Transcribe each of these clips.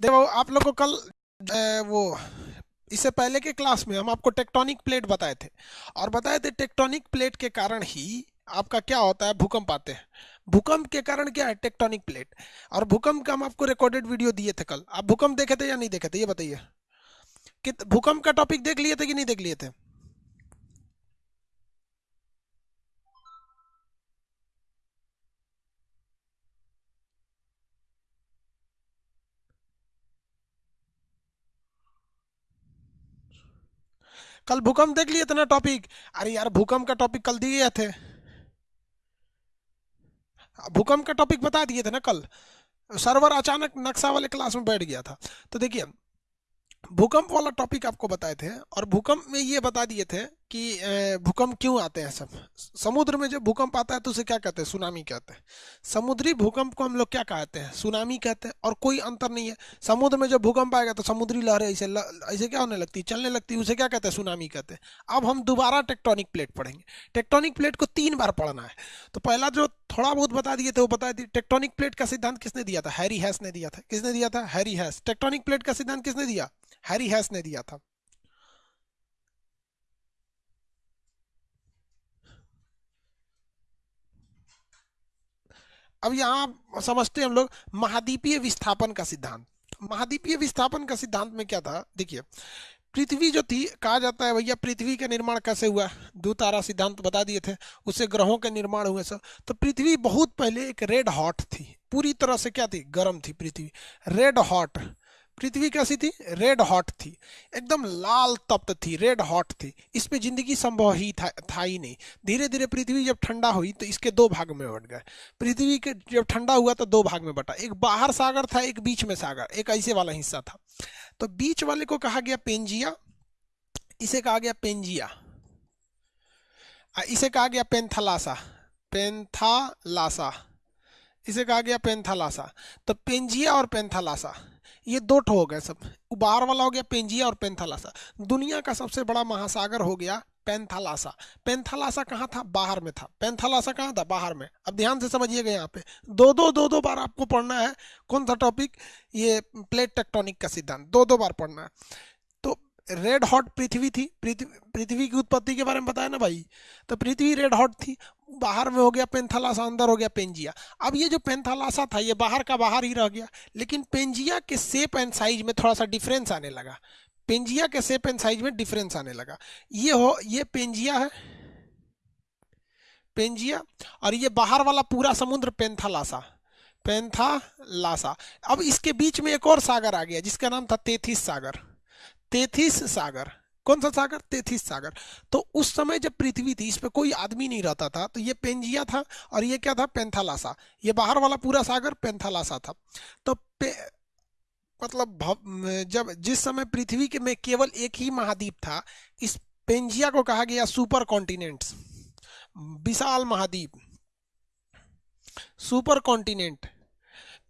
देखो, आप लोग को कल वो, इससे पहले के क्लास में हम आपको टेक्टोनिक प्लेट बताए थे। और बताए थे टेक्टोनिक प्लेट के कारण ही आपका क्या होता है, भूकंप आते हैं। भूकंप के कारण क्या है, टेक्टोनिक प्लेट? और भूकंप का हम आपको रिकॉर्डेड वीडियो दिए थे कल। आप भूकंप देखे थे या नहीं देखे थे, ये बताइए। कि भूकंप का टॉपिक देख लिए थे कि नहीं देख लिए थे? कल भूकंप देख लिए थे ना टॉपिक अरे यार, भूकंप का टॉपिक कल दिए थे। भूकंप का टॉपिक बता दिए थे ना कल। सर्वर अचानक नक्शा वाले क्लास में बैठ गया था। तो देखिए, भूकंप वाला टॉपिक आपको बताए थे, और भूकंप में ये बता दिए थे कि भूकंप क्यों आते हैं सब? समुद्र में जब भूकंप आता है तो उसे क्या कहते हैं? सुनामी कहते हैं। समुद्री भूकंप को हम लोग क्या कहते हैं? सुनामी कहते हैं और कोई अंतर नहीं है। समुद्र में जब भूकंप आएगा तो समुद्री लहरें ऐसे ऐसे क्या होने लगती है? चलने लगती है, उसे क्या कहते हैं? सुनामी कहते हैं। अब हम दोबारा टेक्टोनिक प्लेट पढ़ेंगे। टेक्टोनिक प्लेट को तीन बार पढ़ना है। तो पहला जो थोड़ा बहुत बता दिए थे, वो बता दिए, टेक्टोनिक प्लेट का सिद्धांत किसने दिया था? हैरी हैस ने दिया था। किसने दिया था? हैरी हैस। टेक्टोनिक प्लेट का सिद्धांत किसने दिया? हैरी हैस ने दिया था। अब यहाँ समझते हैं हम लोग, महाद्वीपीय विस्थापन का सिद्धांत। महाद्वीपीय विस्थापन का सिद्धांत में क्या था? देखिए, पृथ्वी जो थी, कहा जाता है भैया, पृथ्वी का निर्माण कैसे हुआ? दो तारा सिद्धांत बता दिए थे उससे ग्रहों के निर्माण हुए सब तो पृथ्वी बहुत पहले एक रेड हॉट थी। पूरी तरह से क्या थी? गर्म थी पृथ्वी। रेड हॉट पृथ्वी कैसी थी? रेड हॉट थी। एकदम लाल तप्त थी। रेड हॉट थी। इस पे ज़िंदगी संभव ही था, था ही नहीं। धीरे धीरे पृथ्वी जब ठंडा हुई तो इसके दो भाग में बट गए। पृथ्वी के जब ठंडा हुआ तो दो भाग में बटा। एक बाहर सागर था एक बीच में सागर। एक ऐसे वाला हिस्सा था। तो बीच वाले को कहा गया पेंजिया। इसे कहा गया पेंजिया। इसे कहा गया पेंथलासा। पेंथालासा। इसे कहा गया पेंथालासा। तो पेंजिया और पेंथालासा। ये दो ठो हो गए सब। उबार वाला हो गया पेंजिया और पेंथालासा। दुनिया का सबसे बड़ा महासागर हो गया पेंथालासा। पेंथालासा कहाँ था? बाहर में था। पेंथालासा कहाँ था? बाहर में। अब ध्यान से समझिएगा यहाँ पे। दो दो दो दो बार आपको पढ़ना है। कौन सा टॉपिक ये प्लेट टेक्टोनिक का सिद्धांत। दो दो बार पढ़ना है। रेड हॉट पृथ्वी थी, पृथ्वी की उत्पत्ति के बारे में बताया ना भाई? तो पृथ्वी रेड हॉट थी, बाहर में हो गया पेंथालासा, अंदर हो गया पेंजिया। अब ये जो पेंथालासा था, ये बाहर का बाहर ही रह गया, लेकिन पेंजिया के सेप एंड साइज़ में थोड़ा सा डिफरेंस आने लगा। पेंजिया के सेप एंड साइज़ में डिफरेंस आने लगा। ये हो, ये पेंजिया है, पेंजिया, और ये बाहर वाला पूरा समुद्र पेंथालासा पेंथालासा। अब इसके बीच में एक और सागर आ गया, जिसका नाम था तेथिस सागर। तेथिस सागर। कौन सा सागर? तेथिस सागर। तो उस समय जब पृथ्वी थी इस पर कोई आदमी नहीं रहता था तो ये पेंजिया था और ये क्या था? पेंथालासा। ये बाहर वाला पूरा सागर पेंथालासा था। तो पे, मतलब जब जिस समय पृथ्वी के में केवल एक ही महाद्वीप था इस पेंजिया को कहा गया सुपर कॉन्टिनेंट्स। विशाल महाद्वीप। Super continent.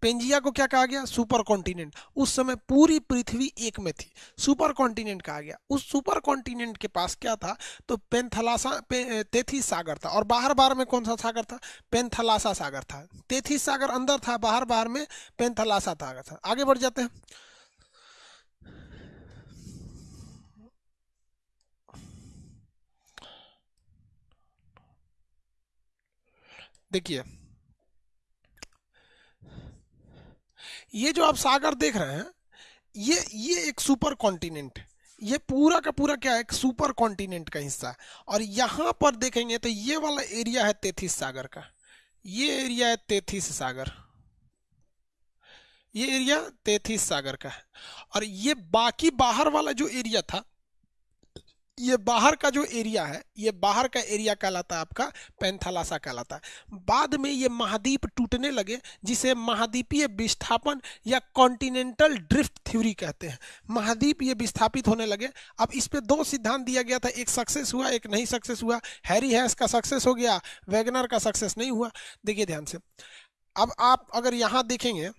पेंजिया को क्या कहा गया? सुपर कॉन्टिनेंट उस समय पूरी पृथ्वी एक में थी। सुपर कॉन्टिनेंट कहा गया। उस सुपर कॉन्टिनेंट के पास क्या था? तो पेंथलासा पे, तेथिस सागर था। और बाहर बाहर में कौन सा सागर था? पेंथलासा सागर था। तेथी सागर अंदर था बाहर बाहर में पेंथलासा सागर था। आगे बढ़ जाते हैं। देखिए ये जो आप सागर देख रहे हैं, ये ये एक सुपर कॉन्टिनेंट है। ये पूरा का पूरा क्या है? एक सुपर कॉन्टिनेंट का हिस्सा है। और यहाँ पर देखेंगे तो ये वाला एरिया है तेथिस सागर का। ये एरिया है तेथिस सागर। ये एरिया तेथिस सागर का है। और ये बाकी बाहर वाला जो एरिया था ये बाहर का जो एरिया है, ये बाहर का एरिया कहलाता है आपका, पेंथालासा कहलाता है। बाद में ये महाद्वीप टूटने लगे, जिसे महाद्वीपीय विस्थापन या कॉन्टिनेंटल ड्रिफ्ट थ्योरी कहते हैं। महाद्वीप ये विस्थापित होने लगे। अब इस पर दो सिद्धांत दिया गया था, एक सक्सेस हुआ, एक नहीं सक्सेस हुआ। हैरी हैस का सक्सेस हो गया, वैगनर का सक्सेस नहीं हुआ। देखिए ध्यान से। अब आप अगर यहाँ देखेंगे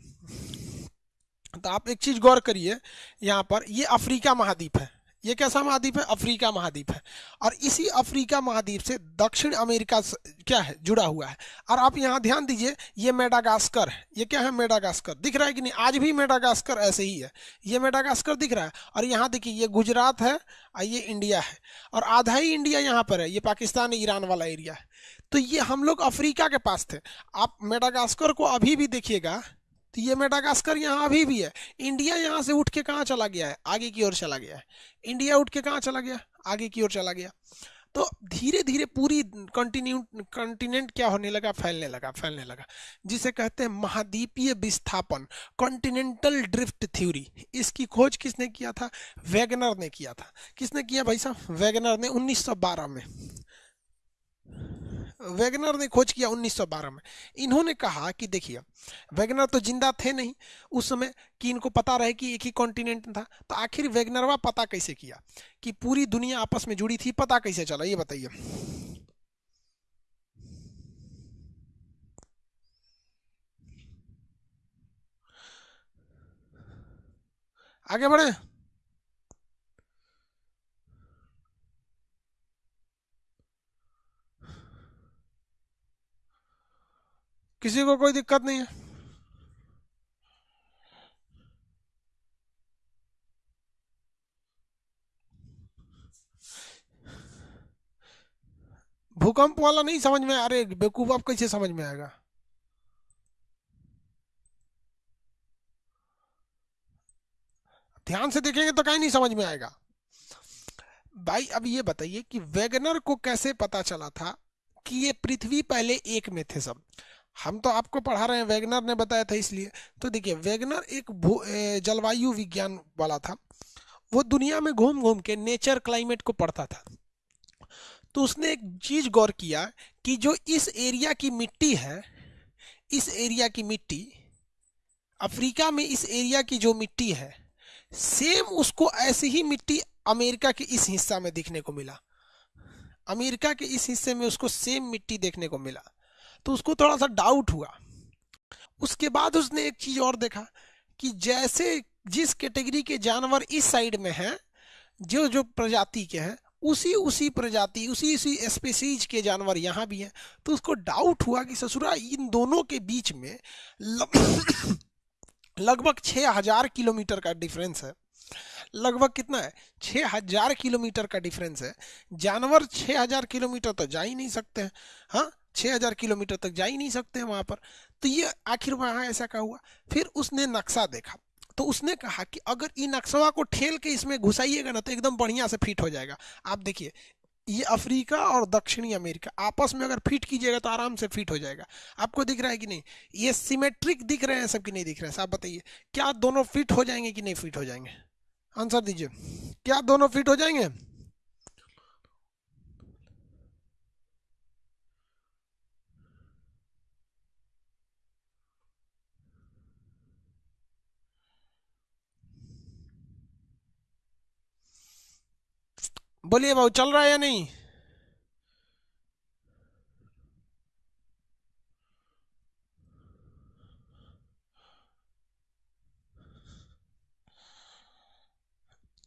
तो आप एक चीज़ गौर करिए, यहाँ पर ये अफ्रीका महाद्वीप है। ये कैसा महाद्वीप है? अफ्रीका महाद्वीप है। और इसी अफ्रीका महाद्वीप से दक्षिण अमेरिका क्या है? जुड़ा हुआ है। और आप यहाँ ध्यान दीजिए, ये मेडागास्कर है। ये क्या है? मेडागास्कर। दिख रहा है कि नहीं? आज भी मेडागास्कर ऐसे ही है। ये मेडागास्कर दिख रहा है। और यहाँ देखिए, ये गुजरात है और ये इंडिया है। और आधा ही इंडिया यहाँ पर है। ये पाकिस्तान, ईरान वाला एरिया है। तो ये हम लोग अफ्रीका के पास थे। आप मेडागास्कर को अभी भी देखिएगा तो ये मेडागास्कर यहाँ अभी भी है। इंडिया यहाँ से उठ के कहाँ चला गया है? आगे की ओर चला गया है। इंडिया उठ के कहाँ चला गया? आगे की ओर चला गया। तो धीरे धीरे पूरी कंटिन्यू कंटिनेंट क्या होने लगा? फैलने लगा फैलने लगा। जिसे कहते हैं महाद्वीपीय विस्थापन कॉन्टिनेंटल ड्रिफ्ट थ्योरी इसकी खोज किसने किया था? वैगनर ने किया था। किसने किया भाई साहब? वैगनर ने 1912 में। वैगनर ने खोज किया 1912 में। इन्होंने कहा कि देखिए, वैगनर तो ज़िंदा थे नहीं, उस समय कि इनको पता रहे कि एक ही कॉन्टिनेंट था तो आखिर वैगनरवा पता कैसे किया कि पूरी दुनिया आपस में जुड़ी थी, पता कैसे चला, ये बताइए। आगे बढ़े। किसी को कोई दिक्कत नहीं है। भूकंप वाला नहीं समझ में अरे, बेवकूफ़ आप कैसे समझ में आएगा? ध्यान से देखेंगे तो कहीं नहीं समझ में आएगा। भाई, अब ये बताइए कि वेगनर को कैसे पता चला था कि ये पृथ्वी पहले एक में थे सब? हम तो आपको पढ़ा रहे हैं, वेगनर ने बताया था इसलिए। तो देखिए, वेगनर एक जलवायु विज्ञान वाला था। वो दुनिया में घूम घूम के नेचर क्लाइमेट को पढ़ता था। तो उसने एक चीज़ गौर किया कि जो इस एरिया की मिट्टी है, इस एरिया की मिट्टी, अफ्रीका में इस एरिया की जो मिट्टी है, सेम उसको ऐसी ही मिट्टी अमेरिका के इस हिस्सा में दिखने को मिला। अमेरिका के इस हिस्से में उसको सेम मिट्टी देखने को मिला। तो उसको थोड़ा सा डाउट हुआ। उसके बाद उसने एक चीज़ और देखा कि जैसे जिस कैटेगरी के जानवर इस साइड में हैं, जो जो प्रजाति के हैं, उसी उसी प्रजाति, उसी उसी स्पेसीज के जानवर यहाँ भी हैं तो उसको डाउट हुआ कि ससुरा, इन दोनों के बीच में लगभग छः हज़ार किलोमीटर का डिफरेंस है। लगभग कितना है? छः हज़ार किलोमीटर का डिफरेंस है। जानवर छः हज़ार किलोमीटर तो जा ही नहीं सकते हैं। हाँ? छः हज़ार किलोमीटर तक जा ही नहीं सकते वहाँ पर। तो ये आखिर वहाँ ऐसा क्या हुआ? फिर उसने नक्शा देखा। तो उसने कहा कि अगर इन नक्शवा को ठेल के इसमें घुसाइएगा ना तो एकदम बढ़िया से फिट हो जाएगा। आप देखिए, ये अफ्रीका और दक्षिणी अमेरिका, आपस में अगर फिट कीजिएगा तो आराम से फिट हो जाएगा। आपको दिख रहा है कि नहीं? ये सिमेट्रिक दिख रहे हैं सब कि नहीं दिख रहे हैं? आप बताइए, क्या दोनों फिट हो जाएँगे कि नहीं फिट हो जाएँगे? आंसर दीजिए। क्या दोनों फिट हो जाएँगे? बोलिए भाऊ चल रहा है या नहीं?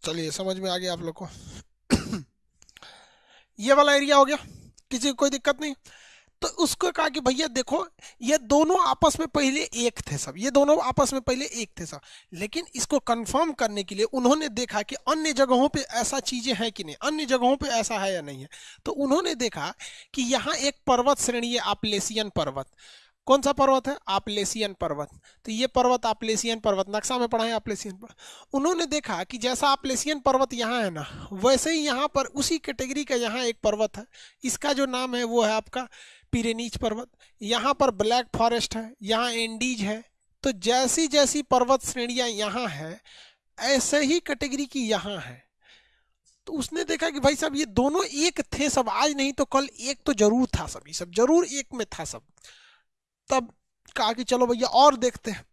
चलिए, समझ में आ गया आप लोग को। ये वाला एरिया हो गया। किसी को कोई दिक्कत नहीं। तो उसको कहा कि भैया देखो, ये दोनों आपस में पहले एक थे सब। ये दोनों आपस में पहले एक थे सब। लेकिन इसको कंफर्म करने के लिए उन्होंने देखा कि अन्य जगहों पे ऐसा चीज़ें हैं कि नहीं, अन्य जगहों पे ऐसा है या नहीं है। तो उन्होंने देखा कि यहाँ एक पर्वत श्रेणी है आपलेसियन पर्वत। कौन सा पर्वत है? आपलेसियन पर्वत। तो ये पर्वत आपलेसियन पर्वत, नक्शा में पढ़ा है आपलेसियन पर्वत। उन्होंने देखा कि जैसा आपलेसियन पर्वत यहाँ है ना, वैसे ही यहाँ पर उसी कैटेगरी का यहाँ एक पर्वत है। इसका जो नाम है वो है आपका पिरेनीच पर्वत। यहाँ पर ब्लैक फॉरेस्ट है, यहाँ एंडीज है। तो जैसी जैसी पर्वत श्रेणियाँ यहाँ है, ऐसे ही कैटेगरी की यहाँ है। तो उसने देखा कि भाई साहब, ये दोनों एक थे सब। आज नहीं तो कल एक तो ज़रूर था सब, ये सब ज़रूर एक में था सब। तब कहा कि चलो भैया, और देखते हैं।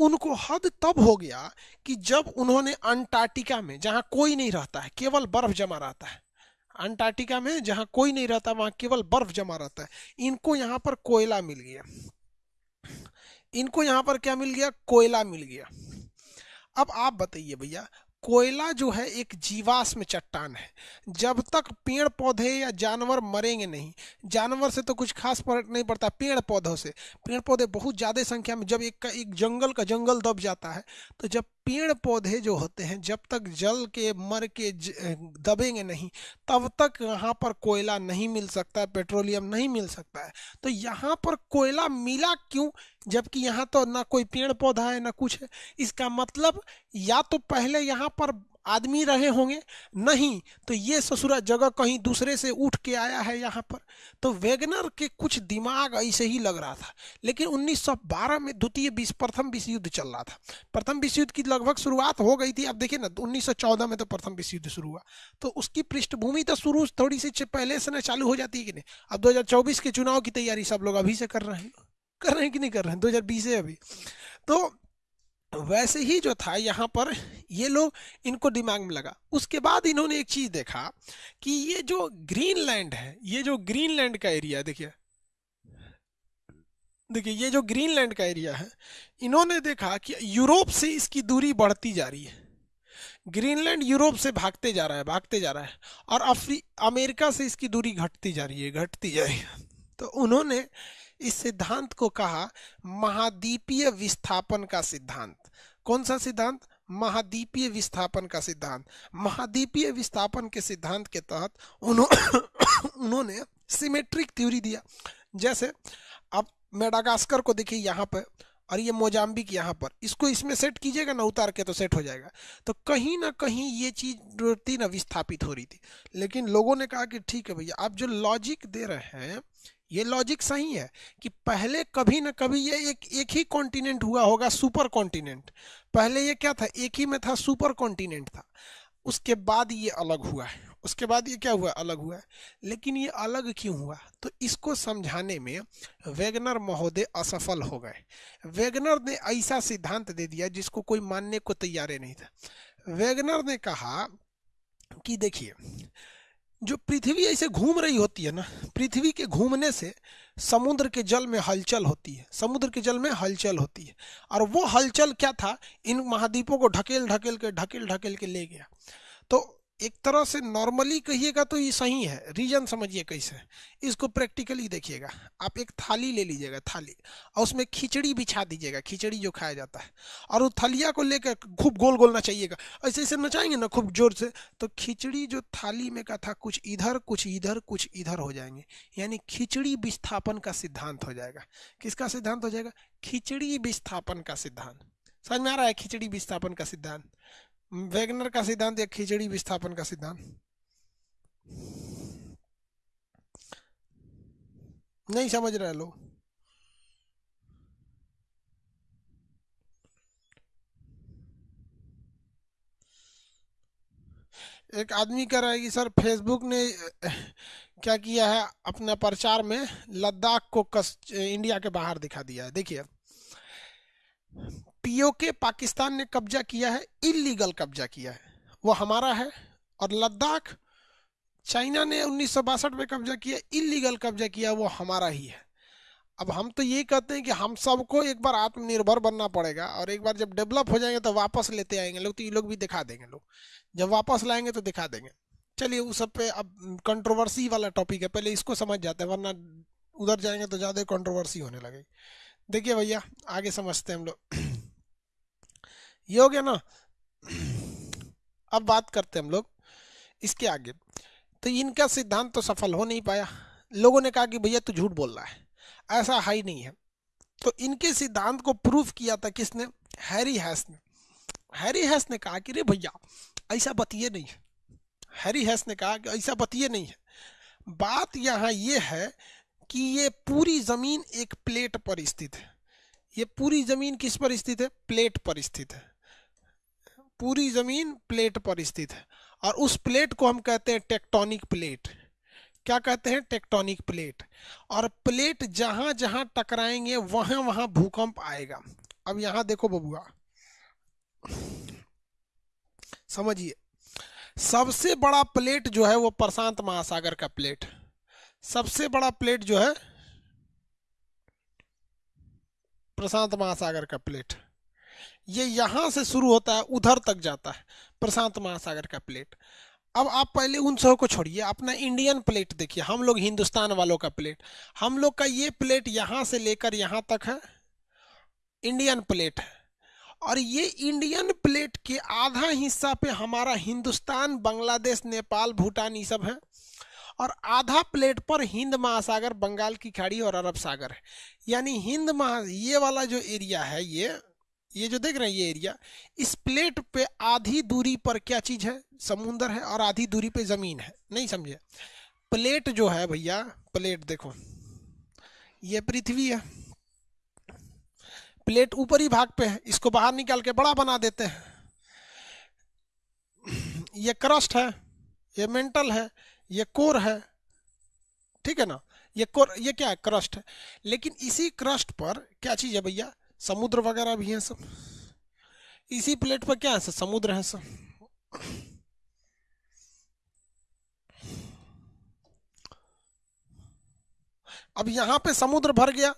उनको हद तब हो गया कि जब उन्होंने अंटार्कटिका में, जहाँ कोई नहीं रहता है, केवल बर्फ़ जमा रहता है अंटार्कटिका में, जहाँ कोई नहीं रहता, वहाँ केवल बर्फ़ जमा रहता है। इनको यहाँ पर कोयला मिल गया। इनको यहाँ पर क्या मिल गया? कोयला मिल गया। अब आप बताइए भैया, कोयला जो है एक जीवाश्म चट्टान है। जब तक पेड़ पौधे या जानवर मरेंगे नहीं, जानवर से तो कुछ खास फ़र्क नहीं पड़ता पेड़ पौधों से। पेड़ पौधे बहुत ज़्यादा संख्या में, जब एक का, एक जंगल का जंगल दब जाता है तो जब पेड़ पौधे जो होते हैं, जब तक जल के, मर के दबेंगे नहीं, तब तक यहाँ पर कोयला नहीं मिल सकता है, पेट्रोलियम नहीं मिल सकता है। तो यहाँ पर कोयला मिला क्यों? जबकि यहाँ तो ना कोई पेड़ पौधा है, ना कुछ है। इसका मतलब या तो पहले यहाँ पर आदमी रहे होंगे? नहीं। तो ये ससुरा जगह कहीं दूसरे से उठ के आया है यहाँ पर। तो वेगनर के कुछ दिमाग ऐसे ही लग रहा था। लेकिन 1912 में द्वितीय विश्व, प्रथम विश्व युद्ध चल रहा था। प्रथम विश्व युद्ध की लगभग शुरुआत हो गई थी। अब देखिए ना 1914 में तो प्रथम विश्व युद्ध शुरू हुआ। तो उसकी पृष्ठभूमि तो शुरू थोड़ी सी पहले से ना चालू हो जाती है कि नहीं? अब दो हज़ार चौबीस के चुनाव की तैयारी सब लोग अभी से कर रहे हैं। कर रहे हैं कि नहीं कर रहे हैं? दो हज़ार बीस है अभी। तो वैसे ही जो था यहाँ पर ये लोग इनको दिमाग में लगा। उसके बाद इन्होंने एक चीज़ देखा कि ये जो ग्रीनलैंड है, ये जो ग्रीनलैंड का एरिया देखिए। देखिए, ये जो ग्रीनलैंड का एरिया है, इन्होंने देखा कि यूरोप से इसकी दूरी बढ़ती जा रही है। ग्रीनलैंड यूरोप से भागते जा रहा है, भागते जा रहा है, और अफ्री, अमेरिका से इसकी दूरी घटती जा रही है, घटती जा रही है। तो उन्होंने इस सिद्धांत को कहा, महाद्वीपीय विस्थापन का सिद्धांत। कौन सा सिद्धांत? महाद्वीपीय विस्थापन का सिद्धांत। महाद्वीपीय विस्थापन के सिद्धांत के तहत उन्होंने सिमेट्रिक थ्योरी दिया। जैसे, अब मेडागास्कर को देखिए यहाँ पर, और ये मोजाम्बिक यहाँ पर। इसको इसमें सेट कीजिएगा ना, उतार के तो सेट हो जाएगा। तो कहीं ना कहीं ये चीज़ थी ना विस्थापित हो रही थी। लेकिन लोगों ने कहा कि ठीक है भैया, आप जो लॉजिक दे रहे हैं ये लॉजिक सही है कि पहले कभी ना कभी ये एक एक ही कॉन्टिनेंट हुआ होगा सुपर कॉन्टिनेंट पहले ये क्या था? एक ही में था सुपर कॉन्टिनेंट था। उसके बाद ये अलग हुआ है। उसके बाद ये क्या हुआ? अलग हुआ है। लेकिन ये अलग क्यों हुआ? तो इसको समझाने में वेगनर महोदय असफल हो गए। वेगनर ने ऐसा सिद्धांत दे दिया जिसको कोई मानने को तैयार नहीं था। वेगनर ने कहा कि देखिए जो पृथ्वी ऐसे घूम रही होती है ना, पृथ्वी के घूमने से समुद्र के जल में हलचल होती है, समुद्र के जल में हलचल होती है। और वो हलचल क्या था? इन महाद्वीपों को ढकेल ढकेल के ढकेल ढकेल के ले गया। तो एक तरह से नॉर्मली कहिएगा तो ये सही है। रीजन समझिए कैसे। इसको प्रैक्टिकली देखिएगा। आप एक थाली ले लीजिएगा, थाली। और उसमें खिचड़ी बिछा दीजिएगा, खिचड़ी जो खाया जाता है। और वो थलिया को लेकर खूब गोल गोल नचाइएगा। ऐसे ऐसे नचाएँगे ना खूब ज़ोर से तो खिचड़ी जो थाली में का था, कुछ इधर कुछ इधर कुछ इधर हो जाएँगे। यानी खिचड़ी विस्थापन का सिद्धांत हो जाएगा। किसका सिद्धांत हो जाएगा? खिचड़ी विस्थापन का सिद्धांत। समझ में आ रहा है? खिचड़ी विस्थापन का सिद्धांत। वेगनर का सिद्धांत या खिचड़ी विस्थापन का सिद्धांत? नहीं समझ रहे लोग। एक आदमी कह रहा है कि, सर फेसबुक ने, क्या किया है? अपना प्रचार में लद्दाख को कस, इंडिया के बाहर दिखा दिया है। देखिए पीओके पाकिस्तान ने कब्जा किया है, इलीगल कब्जा किया है। वो हमारा है और लद्दाख चाइना ने उन्नीस सौ बासठ में कब्जा किया, इलीगल कब्जा किया, वो हमारा ही है। अब हम तो यही कहते हैं कि हम सबको एक बार आत्मनिर्भर बनना पड़ेगा और एक बार जब डेवलप हो जाएँगे तो वापस लेते आएँगे लोग तो ये लोग भी दिखा देंगे लोग। जब वापस लाएँगे तो दिखा देंगे। चलिए, उस सब पे अब कंट्रोवर्सी वाला टॉपिक है, पहले इसको समझ जाते हैं, वरना उधर जाएँगे तो ज़्यादा कंट्रोवर्सी होने लगेगी। देखिए भैया, आगे समझते हैं हम लोग। ये हो गया ना। अब बात करते हम लोग इसके आगे। तो इनका सिद्धांत तो सफल हो नहीं पाया। लोगों ने कहा कि भैया तू झूठ बोल रहा है। ऐसा हाई नहीं है। तो इनके सिद्धांत को प्रूफ किया था किसने? हैरी हैस ने। हैरी हैस ने कहा कि रे भैया, ऐसा बतिए नहीं है। हैरी हैस ने कहा कि ऐसा बतिए नहीं है। बात यहाँ ये है कि ये पूरी ज़मीन एक प्लेट पर स्थित है। ये पूरी ज़मीन किस पर स्थित है? प्लेट पर स्थित है। पूरी ज़मीन प्लेट पर स्थित है। और उस प्लेट को हम कहते हैं टेक्टोनिक प्लेट। क्या कहते हैं? Tectonic plate. और प्लेट जहाँ जहाँ टकराएँगे, वहाँ वहाँ भूकंप आएगा। अब यहाँ देखो बबुआ। समझिए। सबसे बड़ा प्लेट जो है वो प्रशांत महासागर का प्लेट। सबसे बड़ा प्लेट जो है प्रशांत महासागर का प्लेट। ये यहाँ से शुरू होता है, उधर तक जाता है, प्रशांत महासागर का प्लेट। अब आप पहले उन सबको छोड़िए, अपना इंडियन प्लेट देखिए, हम लोग हिंदुस्तान वालों का प्लेट। हम लोग का ये प्लेट यहाँ से लेकर यहाँ तक है, इंडियन प्लेट है। और ये इंडियन प्लेट के आधा हिस्सा पे हमारा हिंदुस्तान, बांग्लादेश, नेपाल, भूटान, ये सब है। और आधा प्लेट पर हिंद महासागर, बंगाल की खाड़ी और अरब सागर है। यानी हिंद महा, ये वाला जो एरिया है, ये ये जो देख रहे हैं, ये एरिया, इस प्लेट पे आधी दूरी पर क्या चीज़ है? समुंदर है और आधी दूरी पे ज़मीन है। नहीं समझे? प्लेट जो है भैया, प्लेट देखो। ये पृथ्वी है। प्लेट ऊपरी भाग पे है। इसको बाहर निकाल के बड़ा बना देते हैं। ये क्रस्ट है, ये मेंटल है, ये कोर है। ठीक है ना? ये कोर, ये क्या है? क्रस्ट है। लेकिन इसी क्रस्ट पर क्या चीज़ है भैया? समुद्र वगैरह भी है सब। इसी प्लेट पर क्या है सर? समुद्र है सर। अब यहाँ पे समुद्र भर गया।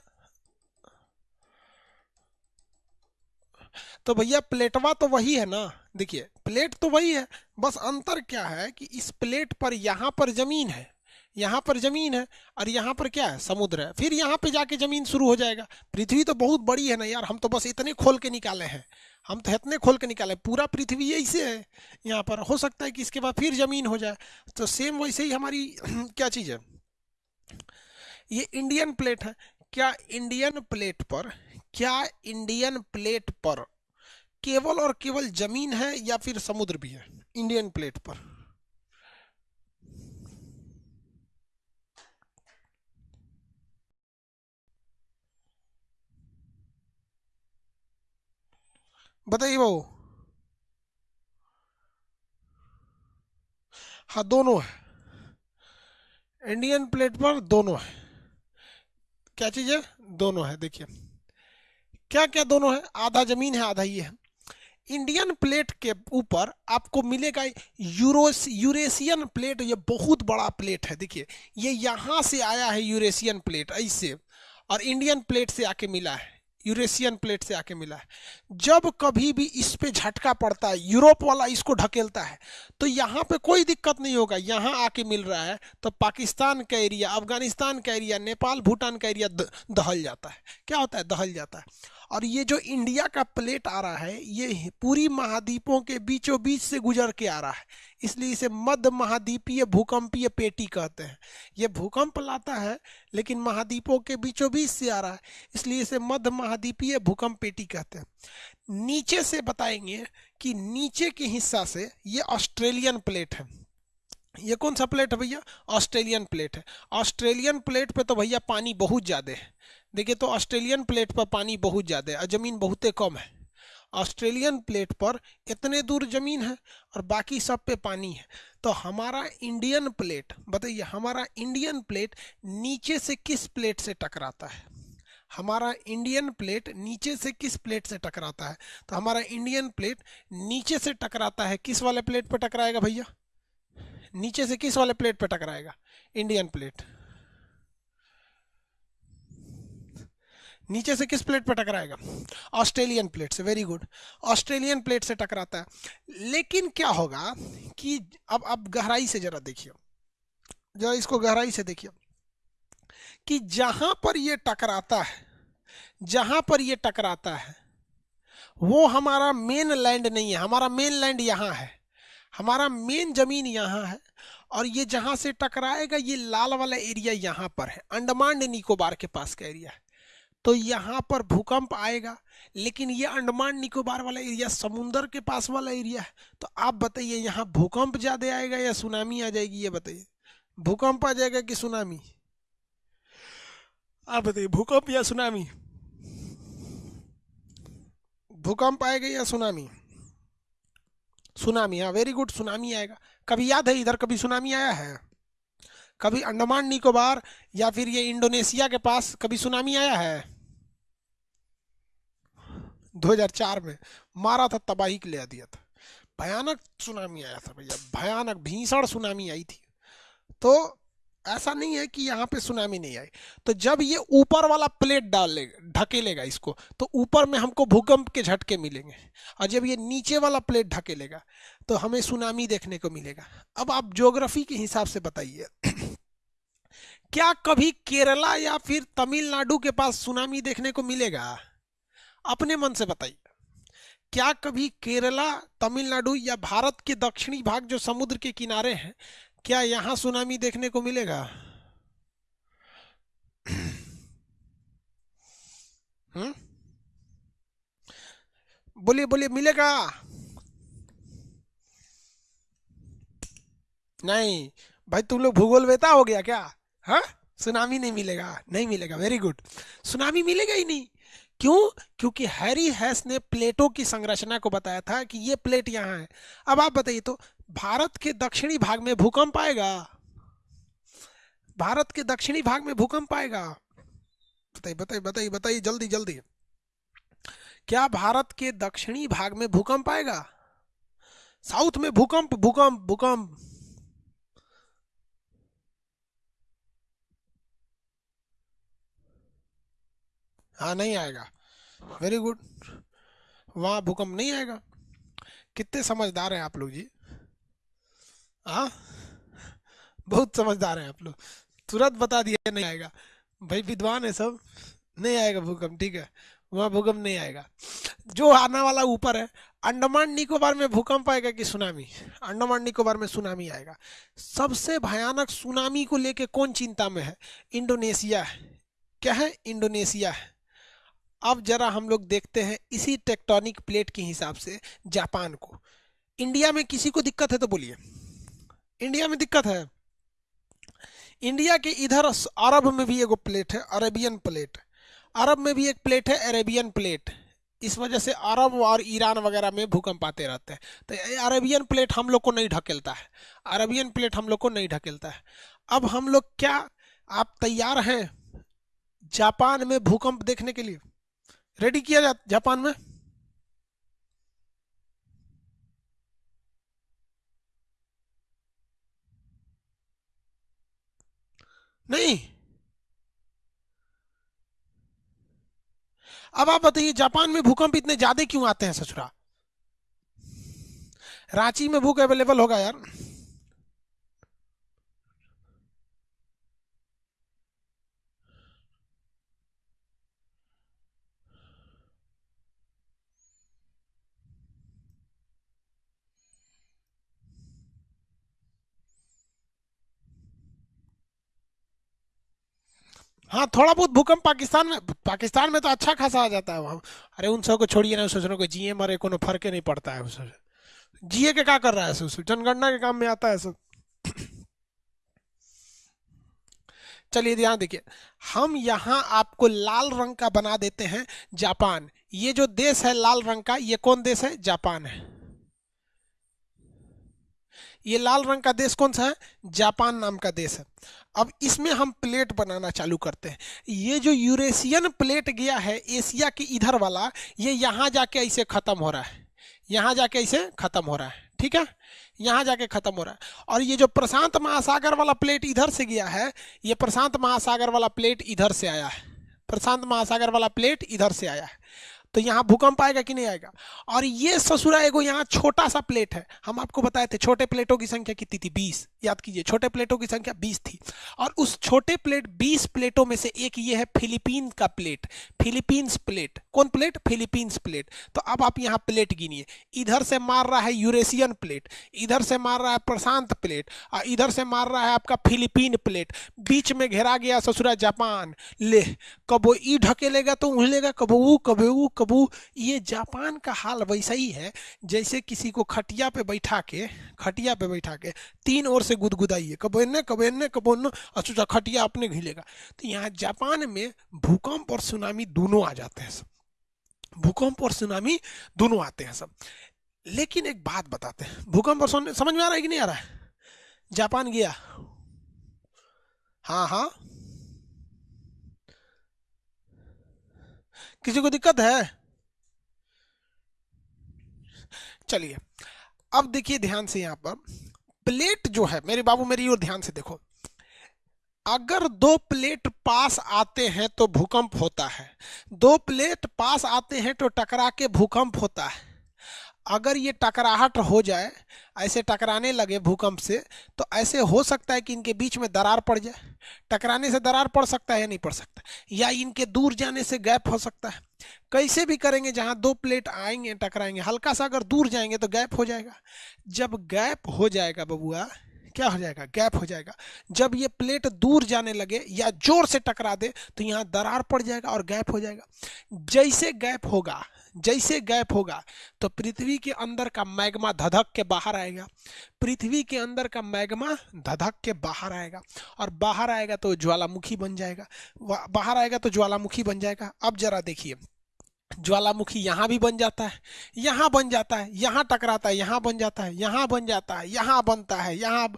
तो भैया, प्लेटवा तो वही है ना? देखिए, प्लेट तो वही है, बस अंतर क्या है कि इस प्लेट पर यहाँ पर ज़मीन है। यहाँ पर ज़मीन है और यहाँ पर क्या है? समुद्र है। फिर यहाँ पे जाके ज़मीन शुरू हो जाएगा। पृथ्वी तो बहुत बड़ी है ना यार, हम तो बस इतने खोल के निकाले हैं। हम तो इतने खोल के निकाले पूरा पृथ्वी ऐसे है यहाँ पर। हो सकता है कि इसके बाद फिर ज़मीन हो जाए। तो सेम वैसे ही हमारी क्या चीज़ है? ये इंडियन प्लेट है। क्या इंडियन प्लेट पर, क्या इंडियन प्लेट पर केवल और केवल ज़मीन है या फिर समुद्र भी है? इंडियन प्लेट पर। बताइए वो हाँ दोनों है। इंडियन प्लेट पर दोनों है। क्या चीज़ है? दोनों है, देखिए। क्या क्या दोनों है? आधा ज़मीन है, आधा ये है। इंडियन प्लेट के ऊपर आपको मिलेगा यूरोस यूरेशियन प्लेट ये बहुत बड़ा प्लेट है, देखिए। ये यहाँ से आया है यूरेशियन प्लेट ऐसे। और इंडियन प्लेट से आके मिला है। यूरेशियन प्लेट से आके मिला है। जब कभी भी इस पे झटका पड़ता है, यूरोप वाला इसको ढकेलता है तो यहाँ पे कोई दिक्कत नहीं होगा। यहाँ आके मिल रहा है तो पाकिस्तान का एरिया, अफ़गानिस्तान का एरिया, नेपाल, भूटान का एरिया दहल जाता है। क्या होता है? दहल जाता है। और ये जो इंडिया का प्लेट आ रहा है, ये पूरी महाद्वीपों के बीचों बीच से गुजर के आ रहा है। इसलिए इसे मध्य महाद्वीपीय भूकंपीय पेटी कहते हैं। ये भूकंप लाता है, लेकिन महाद्वीपों के बीचों बीच से आ रहा है, इसलिए इसे मध्य महाद्वीपीय भूकंप पेटी कहते हैं। नीचे से बताएँगे कि नीचे के हिस्सा से ये ऑस्ट्रेलियन प्लेट है। ये कौन सा प्लेट है भैया? ऑस्ट्रेलियन प्लेट है। ऑस्ट्रेलियन प्लेट पे तो भैया पानी बहुत ज़्यादा है। देखिए तो ऑस्ट्रेलियन प्लेट पर पानी बहुत ज़्यादा है और ज़मीन बहुत कम है। ऑस्ट्रेलियन प्लेट पर इतने दूर ज़मीन है और बाकी सब पे पानी है। तो हमारा इंडियन प्लेट, बताइए, हमारा इंडियन प्लेट नीचे से किस प्लेट से टकराता है? हमारा इंडियन प्लेट नीचे से किस प्लेट से टकराता है? तो हमारा इंडियन प्लेट नीचे से टकराता है, किस वाले प्लेट पर टकराएगा भैया? नीचे से किस वाले प्लेट पर टकराएगा? Indian plate. नीचे से किस प्लेट पर टकराएगा? ऑस्ट्रेलियन प्लेट से। वेरी गुड ऑस्ट्रेलियन प्लेट से टकराता है। लेकिन क्या होगा कि अब अब गहराई से जरा देखिए जरा इसको गहराई से देखिए कि जहाँ पर ये टकराता है, जहाँ पर ये टकराता है, वो हमारा मेन लैंड नहीं है। हमारा मेन लैंड यहाँ है। हमारा मेन ज़मीन यहाँ है और ये जहाँ से टकराएगा, ये लाल वाला एरिया यहाँ पर है। अंडमान निकोबार के पास का एरिया है। तो यहाँ पर भूकंप आएगा। लेकिन ये अंडमान निकोबार वाला एरिया समुंदर के पास वाला एरिया है। तो आप बताइए, यहाँ भूकंप ज़्यादा आएगा या सुनामी आ जाएगी, ये बताइए। भूकंप आ जाएगा कि सुनामी? आप बताइए, भूकंप या सुनामी? भूकंप आएगा या सुनामी? सुनामी हाँ वेरी गुड सुनामी आएगा। कभी याद है इधर कभी सुनामी आया है? कभी अंडमान निकोबार या फिर ये इंडोनेशिया के पास कभी सुनामी आया है? 2004 में मारा था, तबाही के ले दिया था। भयानक सुनामी आया था भैया, भयानक भीषण सुनामी आई थी। तो ऐसा नहीं है कि यहाँ पे सुनामी नहीं आई। तो जब ये ऊपर वाला प्लेट डाल लेगा ढकेलेगा इसको तो ऊपर में हमको भूकंप के झटके मिलेंगे। और जब ये नीचे वाला प्लेट ढकेलेगा तो हमें सुनामी देखने को मिलेगा। अब आप ज्योग्राफी के हिसाब से बताइए, क्या कभी केरला या फिर तमिलनाडु के पास सुनामी देखने को मिलेगा? अपने मन से बताइए। क्या कभी केरला, तमिलनाडु या भारत के दक्षिणी भाग जो समुद्र के किनारे हैं, क्या यहाँ सुनामी देखने को मिलेगा? हम्म? बोलिए बोलिए, मिलेगा। नहीं, भाई तुम लोग भूगोल वेता हो गया क्या? हाँ? सुनामी नहीं मिलेगा नहीं मिलेगा वेरी गुड सुनामी मिलेगा ही नहीं। क्यों? क्योंकि हैरी हैस ने प्लेटों की संरचना को बताया था कि ये प्लेट यहाँ है। अब आप बताइए तो भारत के दक्षिणी भाग में भूकंप आएगा? भारत के दक्षिणी भाग में भूकंप आएगा? बताइए बताइए बताइए बताइए, जल्दी जल्दी। क्या भारत के दक्षिणी भाग में भूकंप आएगा? साउथ में भूकंप भूकंप भूकंप। हाँ नहीं आएगा। वेरी गुड वहाँ भूकंप नहीं आएगा। कितने समझदार हैं आप लोग जी। हाँ? बहुत समझदार हैं आप लोग। तुरंत बता दिया नहीं आएगा। भाई, विद्वान है सब। नहीं आएगा भूकंप, ठीक है। वहाँ भूकंप नहीं आएगा। जो आने वाला ऊपर है, अंडमान निकोबार में भूकंप आएगा कि सुनामी? अंडमान निकोबार में सुनामी आएगा। सबसे भयानक सुनामी को लेके कौन चिंता में है? इंडोनेशिया है। क्या है? इंडोनेशिया है। अब जरा हम लोग देखते हैं इसी टेक्टोनिक प्लेट के हिसाब से जापान को। इंडिया में किसी को दिक्कत है तो बोलिए। इंडिया में दिक्कत है। इंडिया के इधर अरब में भी एगो प्लेट है, अरेबियन प्लेट अरब में भी एक प्लेट है, अरेबियन प्लेट इस वजह से अरब और ईरान वगैरह में भूकंप आते रहते हैं। तो अरेबियन प्लेट हम लोग को नहीं ढकेलता है। अरेबियन प्लेट हम लोग को नहीं ढकेलता है। अब हम लोग क्या, आप तैयार हैं जापान में भूकंप देखने के लिए? रेडी किया जा, जापान में? नहीं। अब आप बताइए, जापान में भूकंप इतने ज़्यादा क्यों आते हैं, ससुरा? रांची में भूख अवेलेबल होगा यार। हाँ थोड़ा बहुत भूकंप पाकिस्तान में पाकिस्तान में तो अच्छा खासा आ जाता है अरे, उन सबको छोड़िए ना सोचने को जिए मरे, कोनो फ़र्क नहीं पड़ता है जिए के क्या कर रहा है सब? जनगणना के काम में आता है सब चलिए, ध्यान देखिए हम यहाँ आपको लाल रंग का बना देते हैं जापान। ये जो देश है लाल रंग का, ये कौन देश है? जापान है। ये लाल रंग का देश कौन सा है? जापान नाम का देश है। अब इसमें हम प्लेट बनाना चालू करते हैं। ये जो यूरेशियन प्लेट गया है, एशिया के इधर वाला, ये यहाँ जाके ऐसे ख़त्म हो रहा है। यहाँ जाके ऐसे ख़त्म हो रहा है, ठीक है? यहाँ जाके ख़त्म हो रहा है। और ये जो प्रशांत महासागर वाला प्लेट इधर से गया है, ये प्रशांत महासागर वाला प्लेट इधर से आया है। प्रशांत महासागर वाला प्लेट इधर से आया है। तो यहाँ भूकंप आएगा कि नहीं आएगा? और ये ससुरा एगो यहाँ छोटा सा प्लेट है। हम आपको बताए थे, छोटे प्लेटों की संख्या कितनी थी? बीस। याद कीजिए, छोटे प्लेटों की संख्या बीस थी। और उस छोटे प्लेट बीस प्लेटों में से एक ये है फिलीपीन का प्लेट फिलीपींस प्लेट कौन प्लेट फिलीपींस प्लेट तो अब आप यहाँ प्लेट गिनिए। इधर से मार रहा है यूरेशियन प्लेट इधर से मार रहा है प्रशांत प्लेट और इधर से मार रहा है आपका फिलीपीन प्लेट बीच में घेरा गया ससुरा जापान। ले, कबो ई ढकेलेगा तो उहलेगा कबो ऊ कबो ऊ कबू ये जापान का हाल वैसा ही है, जैसे किसी को खटिया पे बैठा के, खटिया पे बैठा के तीन ओर से गुदगुदाइए। कबो इन्ने कबो इन्ने कबो इन्ने अच्छा खटिया अपने घिलेगा। तो यहाँ जापान में भूकंप और सुनामी दोनों आ जाते हैं सब। भूकंप और सुनामी दोनों आते हैं सब। लेकिन एक बात बताते हैं। भूकंप और समझ में आ रहा है कि नहीं आ रहा है? जापान गया। हाँ हाँ। किसी को दिक्कत है? चलिए, अब देखिए ध्यान से यहाँ पर। प्लेट जो है, मेरे बाबू मेरी ओर ध्यान से देखो। अगर दो प्लेट पास आते हैं तो भूकंप होता है। दो प्लेट पास आते हैं तो टकरा के भूकंप होता है। अगर ये टकराहट हो जाए ऐसे टकराने लगे भूकंप से तो ऐसे हो सकता है कि इनके बीच में दरार पड़ जाए। टकराने से दरार पड़ सकता है या नहीं पड़ सकता या इनके दूर जाने से गैप हो सकता है? कैसे भी करेंगे, जहाँ दो प्लेट आएँगे, टकराएँगे, हल्का सा अगर दूर जाएँगे तो गैप हो जाएगा। जब गैप हो जाएगा बबुआ, क्या हो जाएगा? गैप हो जाएगा। जब ये प्लेट दूर जाने लगे या ज़ोर से टकरा दे तो यहाँ दरार पड़ जाएगा और गैप हो जाएगा। जैसे गैप होगा जैसे गैप होगा तो पृथ्वी के अंदर का मैग्मा धधक के बाहर आएगा। पृथ्वी के अंदर का मैग्मा धधक के बाहर आएगा। और बाहर आएगा तो ज्वालामुखी बन जाएगा। बाहर आएगा तो ज्वालामुखी बन जाएगा। अब जरा देखिए, ज्वालामुखी यहाँ भी बन जाता है, यहाँ बन जाता है, यहाँ टकराता है, यहाँ बन जाता है, यहाँ बन जाता है, यहाँ बनता है, यहाँ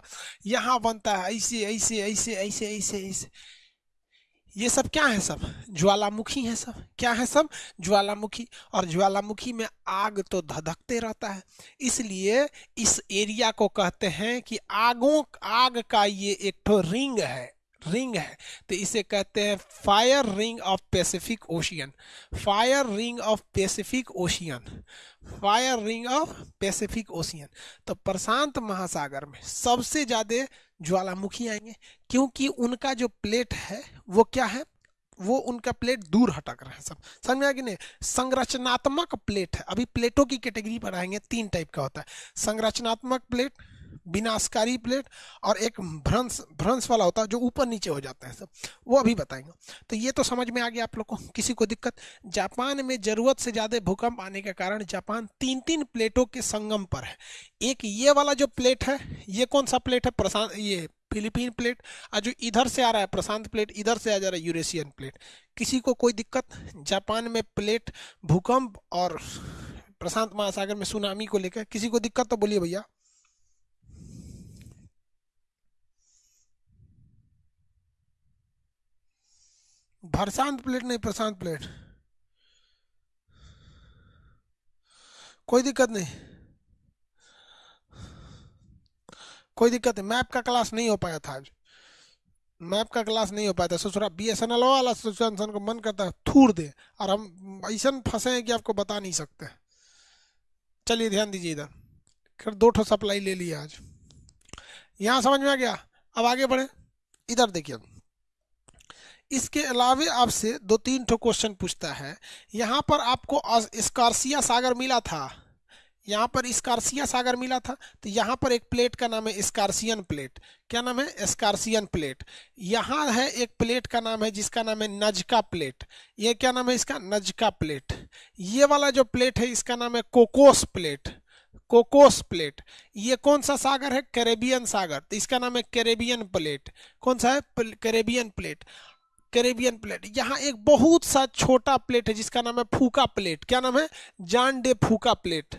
यहाँ बनता है, ऐसे ऐसे ऐसे ऐसे ऐसे ऐसे। ये सब क्या है सब? ज्वालामुखी है सब। क्या है सब? ज्वालामुखी। और ज्वालामुखी में आग तो धधकते रहता है। इसलिए इस एरिया को कहते हैं कि आगों, आग का ये एक तो रिंग है रिंग है। तो इसे कहते हैं fire ring of Pacific ocean. Fire ring of Pacific ocean. Fire ring of Pacific ocean. तो प्रशांत महासागर में सबसे ज़्यादा ज्वालामुखी आएँगे, क्योंकि उनका जो प्लेट है, वो क्या है? वो उनका प्लेट दूर हटक रहे हैं सब। समझ में आ कि नहीं? संरचनात्मक प्लेट है। अभी प्लेटों की कैटेगरी पर आएँगे, तीन टाइप का होता है। संरचनात्मक प्लेट विनाशकारी प्लेट और एक भ्रंश भ्रंश वाला होता है जो ऊपर नीचे हो जाता है सब। वो अभी बताएँगे। तो ये तो समझ में आ गया आप लोग को, किसी को दिक्कत? जापान में ज़रूरत से ज़्यादा भूकंप आने के कारण जापान तीन तीन प्लेटों के संगम पर है। एक ये वाला जो प्लेट है, ये कौन सा प्लेट है? प्रशांत, ये फिलीपीन प्लेट। और जो इधर से आ रहा है, प्रशांत प्लेट, इधर से आ जा रहा है, यूरेशियन प्लेट। किसी को कोई दिक्कत? जापान में प्लेट भूकंप और प्रशांत महासागर में सुनामी को लेकर किसी को दिक्कत तो बोलिए भैया। भरशांत प्लेट नहीं, प्रशांत प्लेट। कोई दिक्कत नहीं। कोई दिक्कत नहीं। मैप का क्लास नहीं हो पाया था आज। मैप का क्लास नहीं हो पाया था। सोच रहा बी एस एन एल वाला इंसान को मन करता है, थूर दे। और हम ऐसा फंसे हैं कि आपको बता नहीं सकते। चलिए ध्यान दीजिए इधर। फिर दो ठो सप्लाई ले लिया आज। यहाँ समझ में आ गया। अब आगे बढ़े। इधर देखिए। इसके अलावे आपसे दो तीन ठो क्वेश्चन पूछता है। यहाँ पर आपको स्कारसिया सागर मिला था। यहाँ पर स्कारसिया सागर मिला था तो यहाँ पर एक प्लेट का नाम है स्कारसियन प्लेट क्या नाम है? स्कारसियन प्लेट यहाँ है एक प्लेट का नाम है, जिसका नाम है नजका प्लेट ये क्या नाम है इसका? नजका प्लेट ये वाला जो प्लेट है, इसका नाम है कोकोस प्लेट कोकोस प्लेट ये कौन सा सागर है? कैरेबियन सागर। तो इसका नाम है कैरेबियन प्लेट कौन सा है? कैरेबियन प्लेट कैरेबियन प्लेट यहाँ एक बहुत सा छोटा प्लेट है जिसका नाम है फूका प्लेट क्या नाम है Juan de Fuca plate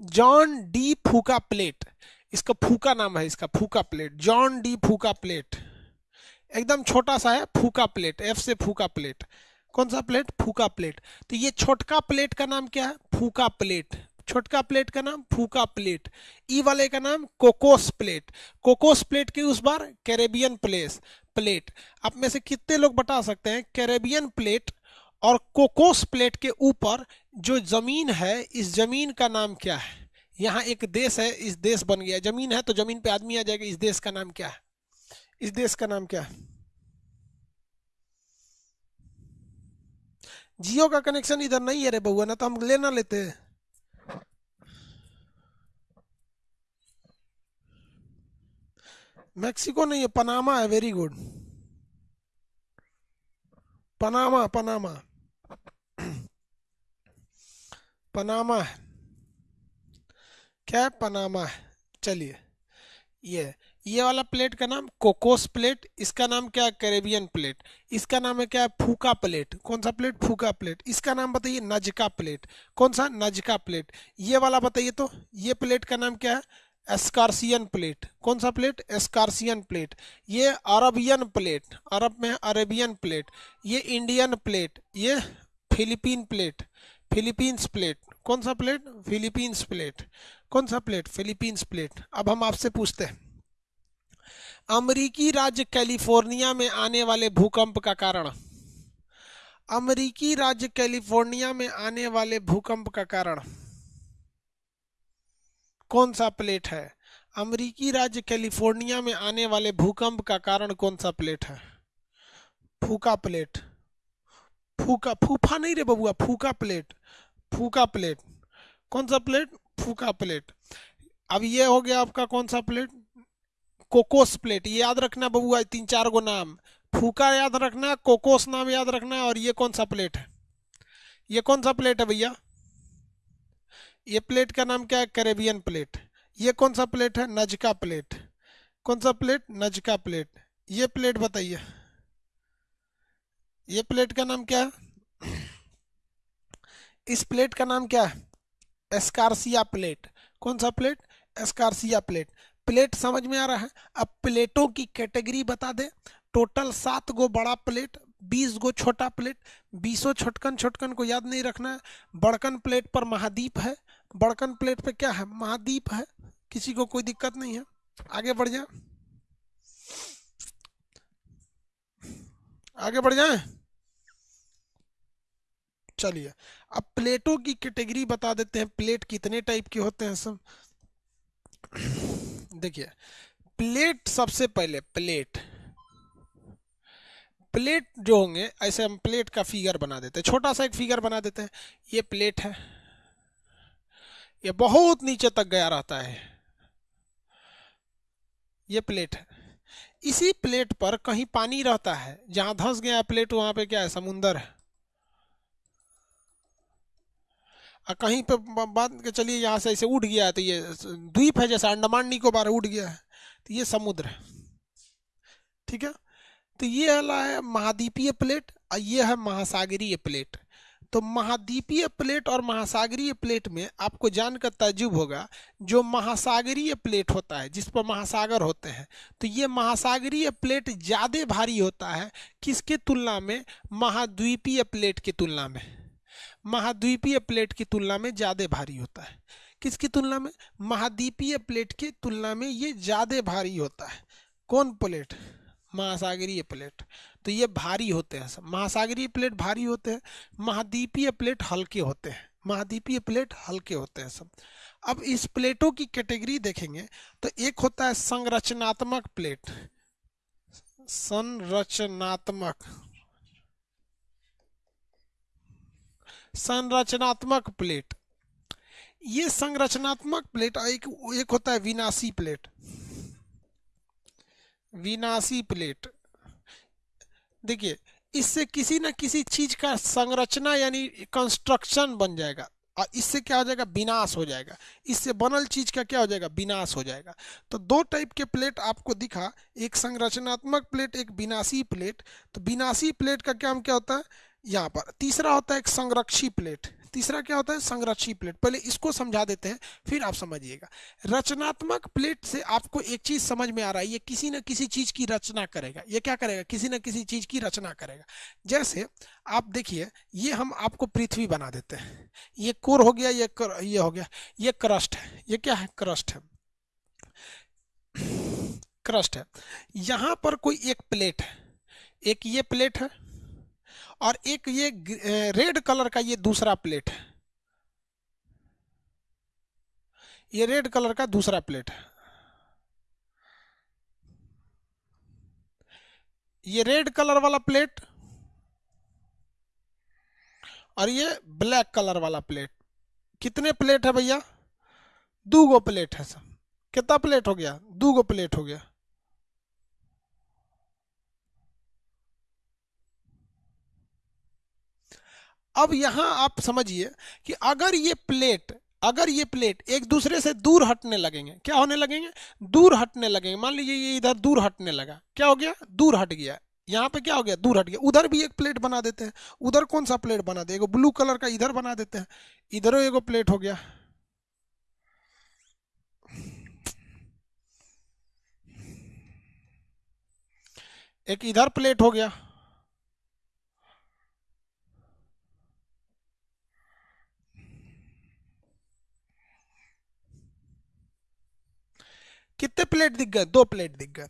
Juan de Fuca plate इसका फूका नाम है इसका Fuca plate Juan de Fuca plate एकदम छोटा सा है फूका प्लेट एफ़ से फूका प्लेट कौन सा प्लेट फूका प्लेट तो ये छोटका प्लेट का नाम क्या है फूका प्लेट छोटका प्लेट का नाम फूका प्लेट ई वाले का नाम कोकोस प्लेट कोकोस प्लेट के उस बार कैरेबियन प्लेस प्लेट। आप में से कितने लोग बता सकते हैं, कैरेबियन प्लेट और कोकोस प्लेट के ऊपर जो ज़मीन है, इस ज़मीन का नाम क्या है? यहाँ एक देश है, इस देश बन गया। ज़मीन है तो ज़मीन पे आदमी आ जाएगा, इस देश का नाम क्या है? इस देश का नाम क्या है? जियो का कनेक्शन इधर नहीं है रे बहुआ ना तो हम लेना लेते मैक्सिको नहीं है पनामा है very good Panama Panama Panama है. क्या है पनामा है. चलिए ये ये वाला प्लेट का नाम कोकोस प्लेट इसका नाम क्या है कैरेबियन प्लेट इसका नाम है क्या है फूका प्लेट कौन सा प्लेट फूका प्लेट इसका नाम बताइए नजका प्लेट कौन सा नजका प्लेट ये वाला बताइए तो ये प्लेट का नाम क्या है एस्कारसियन प्लेट। कौन सा प्लेट? एस्कारसियन प्लेट। ये अरबियन प्लेट, अरब में अरेबियन प्लेट, ये इंडियन प्लेट, ये फिलीपीन प्लेट, फिलीपींस प्लेट। कौन सा प्लेट? Philippines plate. कौन सा प्लेट? Philippines plate. अब हम आपसे पूछते हैं। अमेरिकी राज्य कैलिफ़ोर्निया में आने वाले भूकंप का कारण। अमेरिकी राज्य कैलिफ़ोर्निया में आने वाले भूकंप का कारण। कौन सा प्लेट है? अमेरिकी राज्य कैलिफ़ोर्निया में आने वाले भूकंप का कारण कौन सा प्लेट है? फूका प्लेट। फूका, फूफा नहीं रे बबुआ, फूका प्लेट। Fuca plate. कौन सा प्लेट? Fuca plate. अब ये हो गया आपका कौन सा प्लेट? Cocos plate. ये याद रखना बबुआ तीन चार गो नाम। फूका याद रखना, कोकोस नाम याद रखना, और ये कौन सा प्लेट है? ये कौन सा प्लेट है भैया? ये प्लेट का नाम क्या है? Caribbean plate. ये कौन सा प्लेट है? Nazca plate. कौन सा प्लेट? Nazca plate. ये प्लेट बताइए। ये प्लेट का नाम क्या है? इस प्लेट का नाम क्या है? एस्कारसिया प्लेट। कौन सा प्लेट? एस्कारसिया प्लेट। प्लेट समझ में आ रहा है? अब प्लेटों की कैटेगरी बता दे। टोटल सात गो बड़ा प्लेट, बीस गो छोटा प्लेट। बीसों छोटकन छोटकन को याद नहीं रखना है। बड़कन प्लेट पर महाद्वीप है। बड़कन प्लेट पे क्या है? महाद्वीप है। किसी को कोई दिक्कत नहीं है। आगे बढ़ जाए। आगे बढ़ जाए। चलिए, अब प्लेटों की कैटेगरी बता देते हैं। प्लेट कितने टाइप के होते हैं सब? देखिए, प्लेट सबसे पहले, प्लेट। प्लेट जो होंगे, ऐसे हम प्लेट का फिगर बना देते हैं। छोटा सा एक फिगर बना देते हैं। ये प्लेट है। ये बहुत नीचे तक गया रहता है। ये प्लेट है। इसी प्लेट पर कहीं पानी रहता है। जहाँ धंस गया प्लेट, वहाँ पे क्या है? समुंदर है। और कहीं पे बात के चलिए यहाँ से ऐसे उठ गया है तो ये द्वीप है जैसे अंडमान निकोबार उठ गया है। तो ये समुद्र है। ठीक है? तो ये है महाद्वीपीय प्लेट और ये है महासागरीय प्लेट। तो महाद्वीपीय प्लेट और महासागरीय प्लेट में आपको जानकर तजुब होगा, जो महासागरीय प्लेट होता है, जिस पर महासागर होते हैं। तो ये महासागरीय प्लेट ज़्यादा भारी होता है, किसके तुलना में? महाद्वीपीय प्लेट की तुलना में। महाद्वीपीय प्लेट की तुलना में ज़्यादा भारी होता है। किसकी तुलना में? महाद्वीपीय प्लेट की तुलना में ये ज़्यादा भारी होता है। कौन प्लेट? महासागरीय प्लेट। तो ये भारी होते हैं महासागरीय प्लेट भारी होते हैं, महाद्वीपीय प्लेट हल्के होते हैं, महाद्वीपीय प्लेट हल्के होते हैं सब। अब इस प्लेटों की कैटेगरी देखेंगे तो एक होता है संरचनात्मक प्लेट। संरचनात्मक। संरचनात्मक प्लेट। ये संरचनात्मक प्लेट एक एक होता है विनाशी प्लेट। विनाशी प्लेट। देखिए, इससे किसी न किसी चीज़ का संरचना यानी कंस्ट्रक्शन बन जाएगा। और इससे क्या हो जाएगा? विनाश हो जाएगा। इससे बनल चीज़ का क्या हो जाएगा? विनाश हो जाएगा। तो दो टाइप के प्लेट आपको दिखा। एक संरचनात्मक प्लेट, एक विनाशी प्लेट। तो विनाशी प्लेट का क्या हम क्या होता है? यहाँ पर। तीसरा होता है एक संरक्षी प्लेट। तीसरा क्या होता है? संरक्षी प्लेट पहले इसको समझा देते हैं फिर आप समझिएगा। रचनात्मक प्लेट से आपको एक चीज़ समझ में आ रहा है ये किसी न किसी चीज़ की रचना करेगा। ये क्या करेगा? किसी न किसी चीज़ की रचना करेगा। जैसे आप देखिए ये हम आपको पृथ्वी बना देते हैं। ये कोर हो गया ये कर, ये हो गया। ये क्रस्ट है। ये क्या है? क्रस्ट है। क्रस्ट है। यहाँ पर कोई एक प्लेट है। एक ये प्लेट है। और एक ये रेड कलर का ये दूसरा प्लेट है। ये रेड कलर का दूसरा प्लेट है। ये रेड कलर वाला प्लेट और ये ब्लैक कलर वाला प्लेट। कितने प्लेट है भैया? दो गो प्लेट है सब। कितना प्लेट हो गया? दो गो प्लेट हो गया। अब यहाँ आप समझिए कि अगर ये प्लेट, अगर ये प्लेट एक दूसरे से दूर हटने लगेंगे, क्या होने लगेंगे? दूर हटने लगेंगे। मान लीजिए ये इधर दूर हटने लगा। क्या हो गया? दूर हट गया। यहाँ पे क्या हो गया? दूर हट गया। उधर भी एक प्लेट बना देते हैं। उधर कौन सा प्लेट बना दे? ब्लू कलर का इधर बना देते हैं। इधर एगो प्लेट हो गया। एक इधर प्लेट हो गया। कितने प्लेट दिख गए? दो प्लेट दिख गए।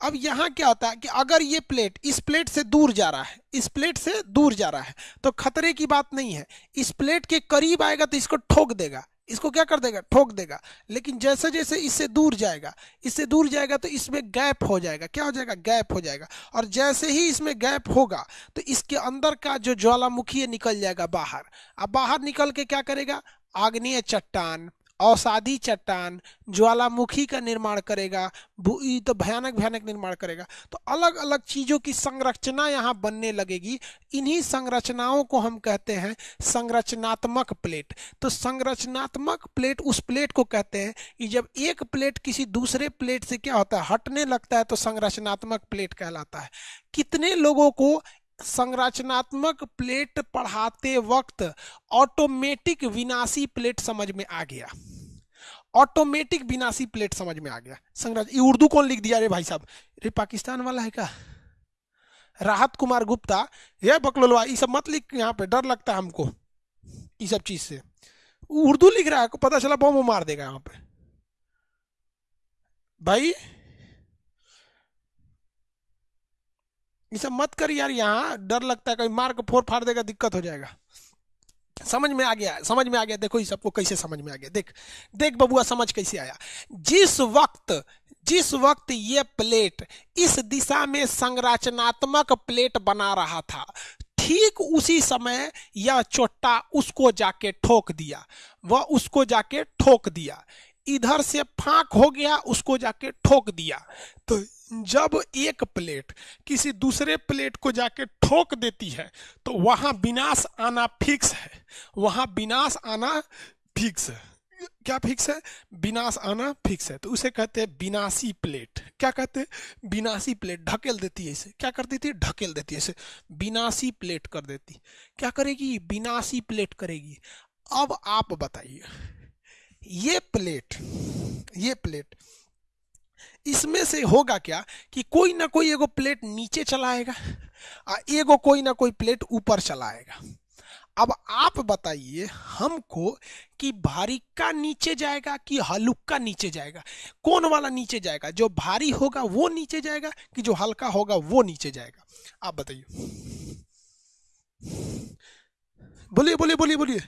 अब यहाँ क्या होता है कि अगर ये प्लेट इस प्लेट से दूर जा रहा है, इस प्लेट से दूर जा रहा है तो खतरे की बात नहीं है। इस प्लेट के करीब आएगा तो इसको ठोक देगा। इसको क्या कर देगा? ठोक देगा। लेकिन जैसे जैसे इससे दूर जाएगा, इससे दूर जाएगा तो इसमें गैप हो जाएगा। क्या हो जाएगा? गैप हो जाएगा। और जैसे ही इसमें गैप होगा तो इसके अंदर का जो ज्वालामुखी है निकल जाएगा बाहर। अब बाहर निकल के क्या करेगा? आग्नेय चट्टान। औसादी चट्टान ज्वालामुखी का निर्माण करेगा तो भयानक भयानक निर्माण करेगा। तो अलग अलग चीज़ों की संरचना यहाँ बनने लगेगी। इन्हीं संरचनाओं को हम कहते हैं संरचनात्मक प्लेट। तो संरचनात्मक प्लेट उस प्लेट को कहते हैं कि जब एक प्लेट किसी दूसरे प्लेट से क्या होता है, हटने लगता है तो संरचनात्मक प्लेट कहलाता है। कितने लोगों को संरचनात्मक प्लेट पढ़ाते वक्त ऑटोमेटिक विनाशी प्लेट समझ में आ गया? ऑटोमेटिक विनाशी प्लेट समझ में आ गया। संरच ये उर्दू कौन लिख दिया रे भाई साहब? रे पाकिस्तान वाला है क्या? राहत कुमार गुप्ता ये बकलोलवा, ये सब मत लिख यहाँ पे, डर लगता है हमको, ये सब चीज़ से। उर्दू लिख रहा है पता चला बम मार देगा यहाँ पे। भाई, ये सब मत कर यार, यहाँ डर लगता है कहीं मार को फोर फाड़ देगा, दिक्कत हो जाएगा। समझ में आ गया, समझ में आ गया। देखो ये सबको कैसे समझ में आ गया। देख देख बबुआ, समझ कैसे आया? जिस वक्त जिस वक्त ये प्लेट इस दिशा में संरचनात्मक प्लेट बना रहा था, ठीक उसी समय यह चोट्टा उसको जाके ठोक दिया। वह उसको जाके ठोक दिया। इधर से फाक हो गया, उसको जाके ठोक दिया। तो जब एक प्लेट किसी दूसरे प्लेट को जाके ठोक देती है तो वहाँ विनाश आना फिक्स है। वहाँ विनाश आना फिक्स है। क्या फिक्स है? विनाश आना फिक्स है। तो उसे कहते हैं विनाशी प्लेट। क्या कहते हैं? विनाशी प्लेट। ढकेल देती है इसे। क्या कर देती है? ढकेल देती है इसे। विनाशी प्लेट कर देती। क्या करेगी? विनाशी प्लेट करेगी। अब आप बताइए, ये प्लेट ये प्लेट इसमें से होगा क्या कि कोई ना कोई एगो प्लेट नीचे चलाएगा और एगो कोई ना कोई प्लेट ऊपर चलाएगा। अब आप बताइए हमको कि भारी का नीचे जाएगा कि हलुक्का नीचे जाएगा? कौन वाला नीचे जाएगा? जो भारी होगा वो नीचे जाएगा कि जो हल्का होगा वो नीचे जाएगा? आप बताइए। बोलिए बोलिए बोलिए बोलिए।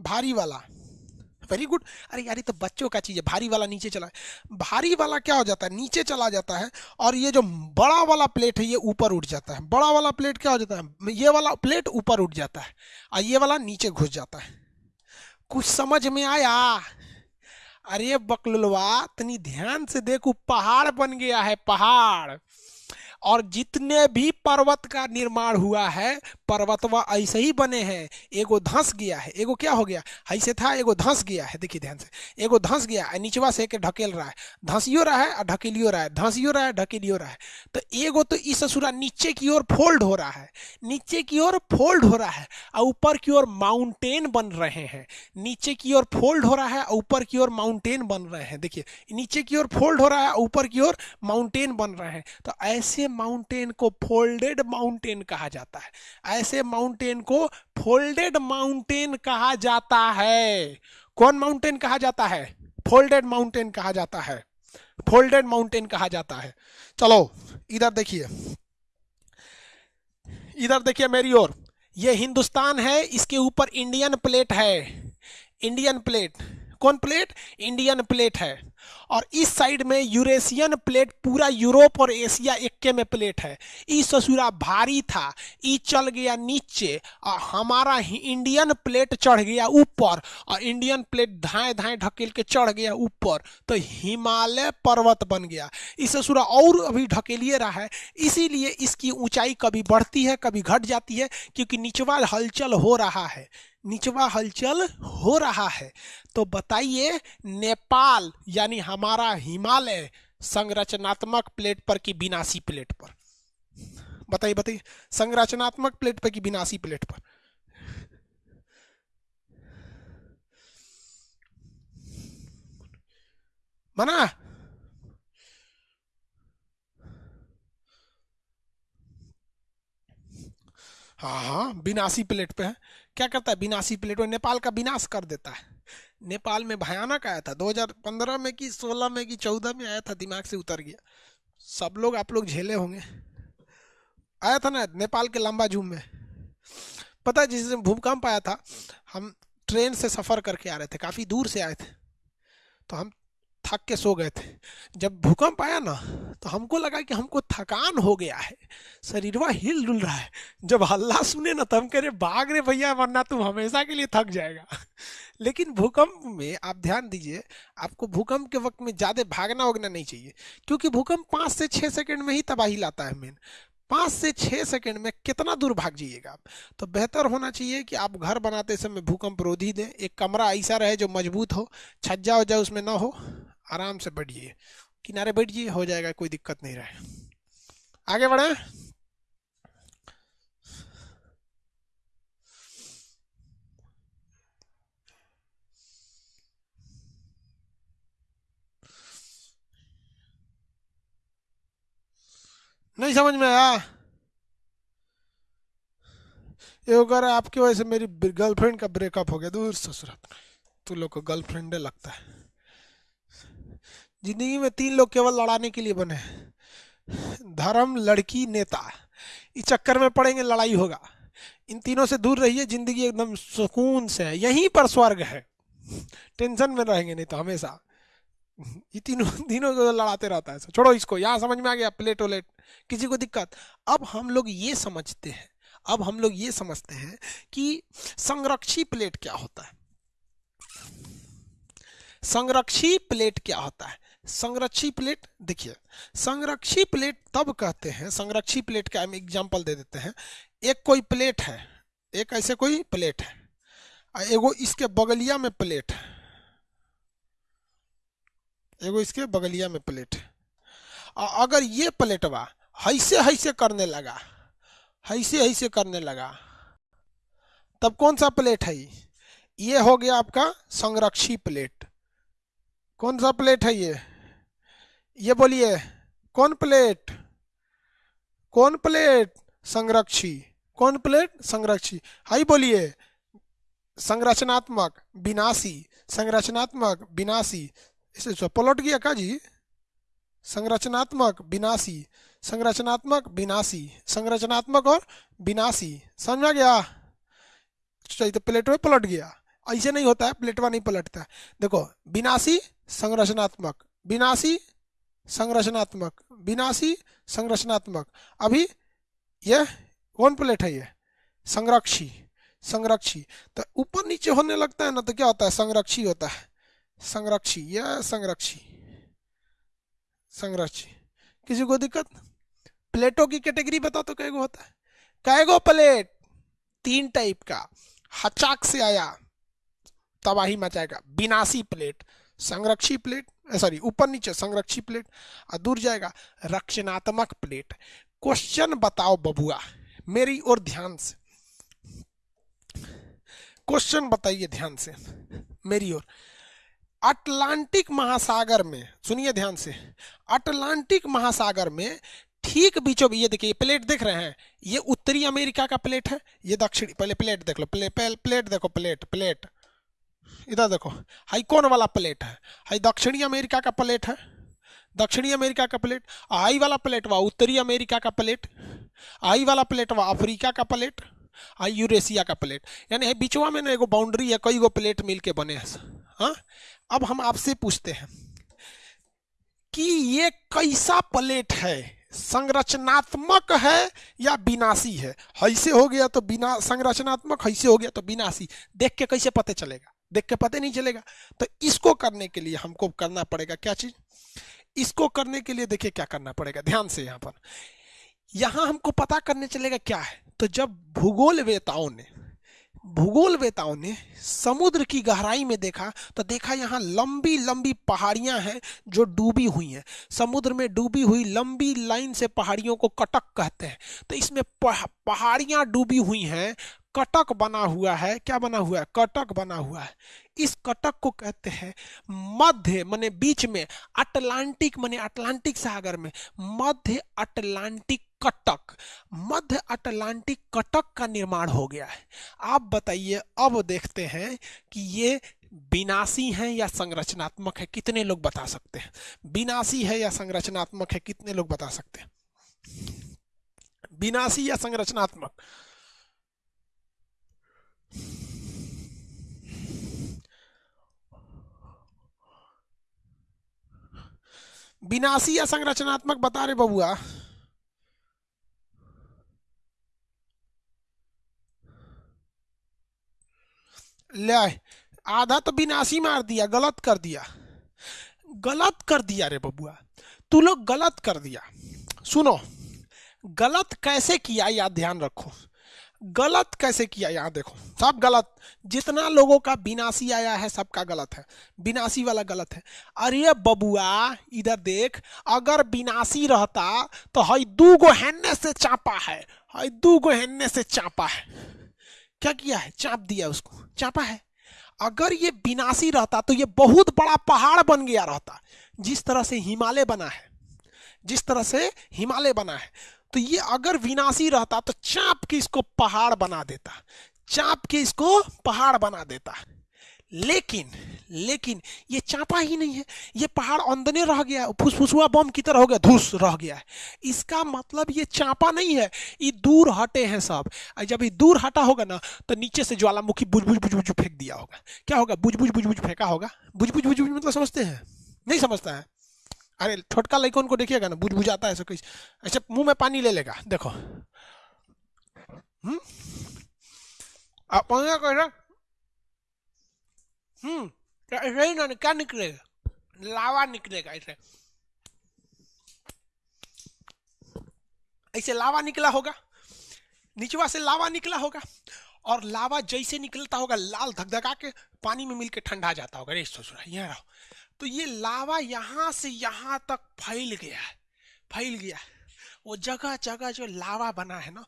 भारी वाला। वेरी गुड अरे यार, ये तो बच्चों का चीज़ है। भारी वाला नीचे चला। भारी वाला क्या हो जाता है? नीचे चला जाता है और ये जो बड़ा वाला प्लेट है, ये ऊपर उठ जाता है। बड़ा वाला प्लेट क्या हो जाता है? ये वाला प्लेट ऊपर उठ जाता है और ये वाला नीचे घुस जाता है। कुछ समझ में आया? अरे बकलुलवा तनी ध्यान से देखो, पहाड़ बन गया है, पहाड़। और जितने भी पर्वत का निर्माण हुआ है पर्वतवा ऐसे ही बने हैं। एगो धंस गया है। एगो क्या हो गया? ऐसे था, एगो धंस गया है। देखिए ध्यान से। एगो धंस गया है, नीचवा से ढकेल रहा है। धंसियो रहा है और ढकेलियो रहा है। धंसियो रहा है, ढकेलियो रहा है। तो एगो तो इस ससुरा नीचे की ओर फोल्ड हो रहा है। नीचे की ओर फोल्ड हो रहा है और ऊपर की ओर माउंटेन बन रहे हैं। नीचे की ओर फोल्ड हो रहा है और ऊपर की ओर माउंटेन बन रहे हैं। देखिए, नीचे की ओर फोल्ड हो रहा है ऊपर की ओर माउंटेन बन रहे हैं। तो ऐसे माउंटेन को फोल्डेड माउंटेन कहा जाता है। ऐसे माउंटेन को फोल्डेड माउंटेन कहा जाता है। कौन माउंटेन कहा जाता है? फोल्डेड माउंटेन कहा जाता है। फोल्डेड माउंटेन कहा जाता है। चलो, इधर देखिए। इधर देखिए मेरी ओर। ये हिंदुस्तान है, इसके ऊपर इंडियन प्लेट है। इंडियन प्लेट कौन प्लेट इंडियन प्लेट है। और इस साइड में यूरेशियन प्लेट, पूरा यूरोप और एशिया इक्के में प्लेट है। ई ससुरा भारी था, ई चल गया नीचे, और हमारा इंडियन प्लेट चढ़ गया ऊपर, और इंडियन प्लेट धाए धाए ढकेल के चढ़ गया ऊपर तो हिमालय पर्वत बन गया। इस ससुरा और अभी ढकेलिए रहा है, इसीलिए इसकी ऊंचाई कभी बढ़ती है, कभी घट जाती है, क्योंकि निचवा हलचल हो रहा है। निचवा हलचल हो रहा है। तो बताइए, नेपाल, यानी हमारा हिमालय, संरचनात्मक प्लेट पर की विनाशी प्लेट पर। बताइए बताइए, संरचनात्मक प्लेट पर की विनाशी प्लेट पर। मना। हाँ हाँ विनाशी प्लेट पे है। क्या करता है? विनाशी प्लेट नेपाल का विनाश कर देता है। नेपाल में भयानक आया था। 2015 में कि 16 में कि 14 में आया था, दिमाग से उतर गया। सब लोग आप लोग झेले होंगे। आया था ना, नेपाल के लंबा झूम में। पता है, जिस दिन भूकंप आया था, हम ट्रेन से सफ़र करके आ रहे थे, काफ़ी दूर से आए थे। तो हम थक के सो गए थे। जब भूकंप आया ना तो हमको लगा कि हमको थकान हो गया है। शरीरवा हिल डुल रहा है। जब हल्ला सुने ना तो हम कह रहे, भाग रे भैया, वरना तुम हमेशा के लिए थक जाएगा। लेकिन भूकंप में आप ध्यान दीजिए, आपको भूकंप के वक्त में ज़्यादा भागना वगना नहीं चाहिए। क्योंकि भूकंप पाँच से छः सेकंड में ही तबाही लाता है मेन पाँच से छः सेकंड में कितना दूर भाग जाइएगा आप। तो बेहतर होना चाहिए कि आप घर बनाते समय भूकंप रोधी दें। एक कमरा ऐसा रहे जो मज़बूत हो, छज्जा वज्जा उसमें ना हो। आराम से बैठिए। किनारे बैठिए, हो जाएगा, कोई दिक्कत नहीं रहे। आगे बढ़े। नहीं समझ में आया? ये अगर आपकी वजह से मेरी गर्लफ्रेंड का ब्रेकअप हो गया। दूर ससुरात तू लोग को गर्लफ्रेंड लगता है। ज़िंदगी में तीन लोग केवल लड़ाने के लिए बने धर्म, लड़की, नेता। इस चक्कर में पड़ेंगे, लड़ाई होगा। इन तीनों से दूर रहिए, ज़िंदगी एकदम सुकून से है। यहीं पर स्वर्ग है। टेंशन में रहेंगे नहीं तो हमेशा। ये तीनों तीनों को लड़ाते रहता है छोड़ो इसको, यहाँ समझ में आ गया, प्लेट वलेट किसी को दिक्कत? अब हम लोग ये समझते हैं, अब हम लोग ये समझते हैं कि संरक्षी प्लेट क्या होता है? संरक्षी प्लेट क्या होता है? संरक्षी प्लेट, देखिए, संरक्षी प्लेट तब कहते हैं, संरक्षी प्लेट का हम एग्जांपल दे देते हैं। एक कोई प्लेट है, एक ऐसे कोई प्लेट है एगो इसके बगलिया में प्लेट है, एगो इसके बगलिया में प्लेट है। अगर ये प्लेटवा हैसे हैसे करने लगा हैसे हैसे करने लगा, तब कौन सा प्लेट है? ये हो गया आपका संरक्षी प्लेट। कौन सा प्लेट है ये? ये बोलिए, कौन प्लेट? कौन प्लेट संरक्षी? कौन प्लेट संरक्षी? हाई बोलिए, संरचनात्मक विनाशी संरचनात्मक विनाशी। इसे पलट गया का जी? संरचनात्मक विनाशी संरचनात्मक विनाशी, संरचनात्मक और विनाशी। समझ गया? चाहिए तो प्लेट में पलट गया। ऐसे नहीं होता है प्लेटवा नहीं पलटता देखो, विनाशी, संरचनात्मक। विनाशी संरचनात्मक। विनाशी संरचनात्मक। अभी यह कौन प्लेट है ये। संरक्षी। संरक्षी। तो ऊपर नीचे होने लगता है ना तो क्या होता है? संरक्षी होता है। संरक्षी। यह संरक्षी। संरक्षी। किसी को दिक्कत? प्लेटों की कैटेगरी बताओ तो कैगो होता है। कैगो प्लेट तीन टाइप का। हचाक से आया, तबाही मचाएगा। विनाशी प्लेट। संरक्षी प्लेट। सॉरी ऊपर नीचे संरक्षी प्लेट और दूर जाएगा रक्षणात्मक प्लेट क्वेश्चन बताओ बबुआ मेरी और ध्यान से. क्वेश्चन बताइए ध्यान से मेरी ओर. अटलांटिक महासागर में सुनिए ध्यान से. अटलांटिक महासागर में ठीक बीचों ये देखिए प्लेट देख रहे हैं. ये उत्तरी अमेरिका का प्लेट है ये दक्षिणी पहले प्लेट देख लो प्ले, प्लेट देखो प्लेट प्लेट इधर देखो, हाई कौन वाला प्लेट है? हाई दक्षिणी अमेरिका का प्लेट है। दक्षिणी अमेरिका का प्लेट आई वाला प्लेट वा उत्तरी अमेरिका का प्लेट आई वाला प्लेट वा अफ्रीका का प्लेट आई यूरेशिया का प्लेट। यानी बीचवा में ना एगो बाउंड्री है कई गो प्लेट मिल के बने हैं। हाँ? अब हम आपसे पूछते हैं कि ये कैसा प्लेट है? संरचनात्मक है या विनाशी है? हैसे हो गया तो बिना, संरचनात्मक हैसे हो गया तो विनाशी देख के कैसे पता चलेगा? देख के पता नहीं चलेगा। तो इसको करने के लिए हमको करना पड़ेगा क्या चीज़? इसको करने के लिए देखिए क्या करना पड़ेगा, ध्यान से यहाँ पर। यहाँ हमको पता करने चलेगा क्या है? तो जब भूगोल वेताओं ने भूगोल वेताओं ने समुद्र की गहराई में देखा तो देखा यहाँ लंबी लंबी पहाड़ियाँ हैं जो डूबी हुई हैं। समुद्र में डूबी हुई लंबी लाइन से पहाड़ियों को कटक कहते हैं। तो इसमें पहाड़ियाँ डूबी हुई हैं कटक बना हुआ है। क्या बना हुआ है? कटक बना हुआ है। इस कटक को कहते हैं मध्य, माने बीच में, अटलांटिक, माने अटलांटिक सागर में। मध्य अटलांटिक कटक। मध्य अटलांटिक कटक का निर्माण हो गया है। आप बताइए, अब देखते हैं कि ये विनाशी है या संरचनात्मक है, कितने लोग बता सकते हैं? विनाशी है या संरचनात्मक है, कितने लोग बता सकते हैं? विनाशी या संरचनात्मक? विनाशी या संरचनात्मक बता रहे बबुआ। ले आधा तो विनाशी मार दिया, गलत कर दिया। गलत कर दिया रे बबुआ, तू लोग गलत कर दिया। सुनो, गलत कैसे किया, याद ध्यान रखो। गलत कैसे किया? यहाँ देखो, सब गलत। जितना लोगों का बिनासी आया है, सबका गलत है। बिनासी वाला गलत है। अरे बबुआ, इधर देख, अगर बिनासी रहता तो हई दू गो हेन्ने से चापा है। हई दू गो हेन्ने से चापा है। क्या किया है? चाप दिया उसको। चापा है। अगर ये बिनासी रहता तो ये बहुत बड़ा पहाड़ बन गया रहता। जिस तरह से हिमालय बना है, जिस तरह से हिमालय बना है। तो ये अगर विनाशी रहता तो चाप के इसको पहाड़ बना देता, चाप के इसको पहाड़ बना देता। लेकिन लेकिन ये चापा ही नहीं है, ये पहाड़ अंदने रह गया, फुसफुसुआ बम की तरह हो गया, धूस रह गया है। इसका मतलब ये चापा नहीं है, ये दूर हटे हैं सब। जब ये दूर हटा होगा ना तो नीचे से ज्वालामुखी बुझ बुझ बुझ फेंक दिया होगा। क्या होगा? बुझ बुझ बुझ फेंका होगा? बुझ बुझ बुझ बुझ मतलब समझते हैं? नहीं समझता है? अरे, छोटका लड़कों को देखिएगा ना बुझ बुझाता है ऐसा कुछ। ऐसे मुँह में पानी ले लेगा, देखो। हम्म? आप कैसा हम्म ही ना, क्या निकलेगा? लावा निकलेगा ऐसे ऐसे लावा निकला होगा, निचवा से लावा निकला होगा, और लावा जैसे निकलता होगा, लाल धकधका के पानी में मिलकर ठंडा जाता होगा। रे ससुरा यहाँ रहो। तो ये लावा यहाँ से यहाँ तक फैल गया है, फैल गया है। वो जगह जगह जो लावा बना है ना,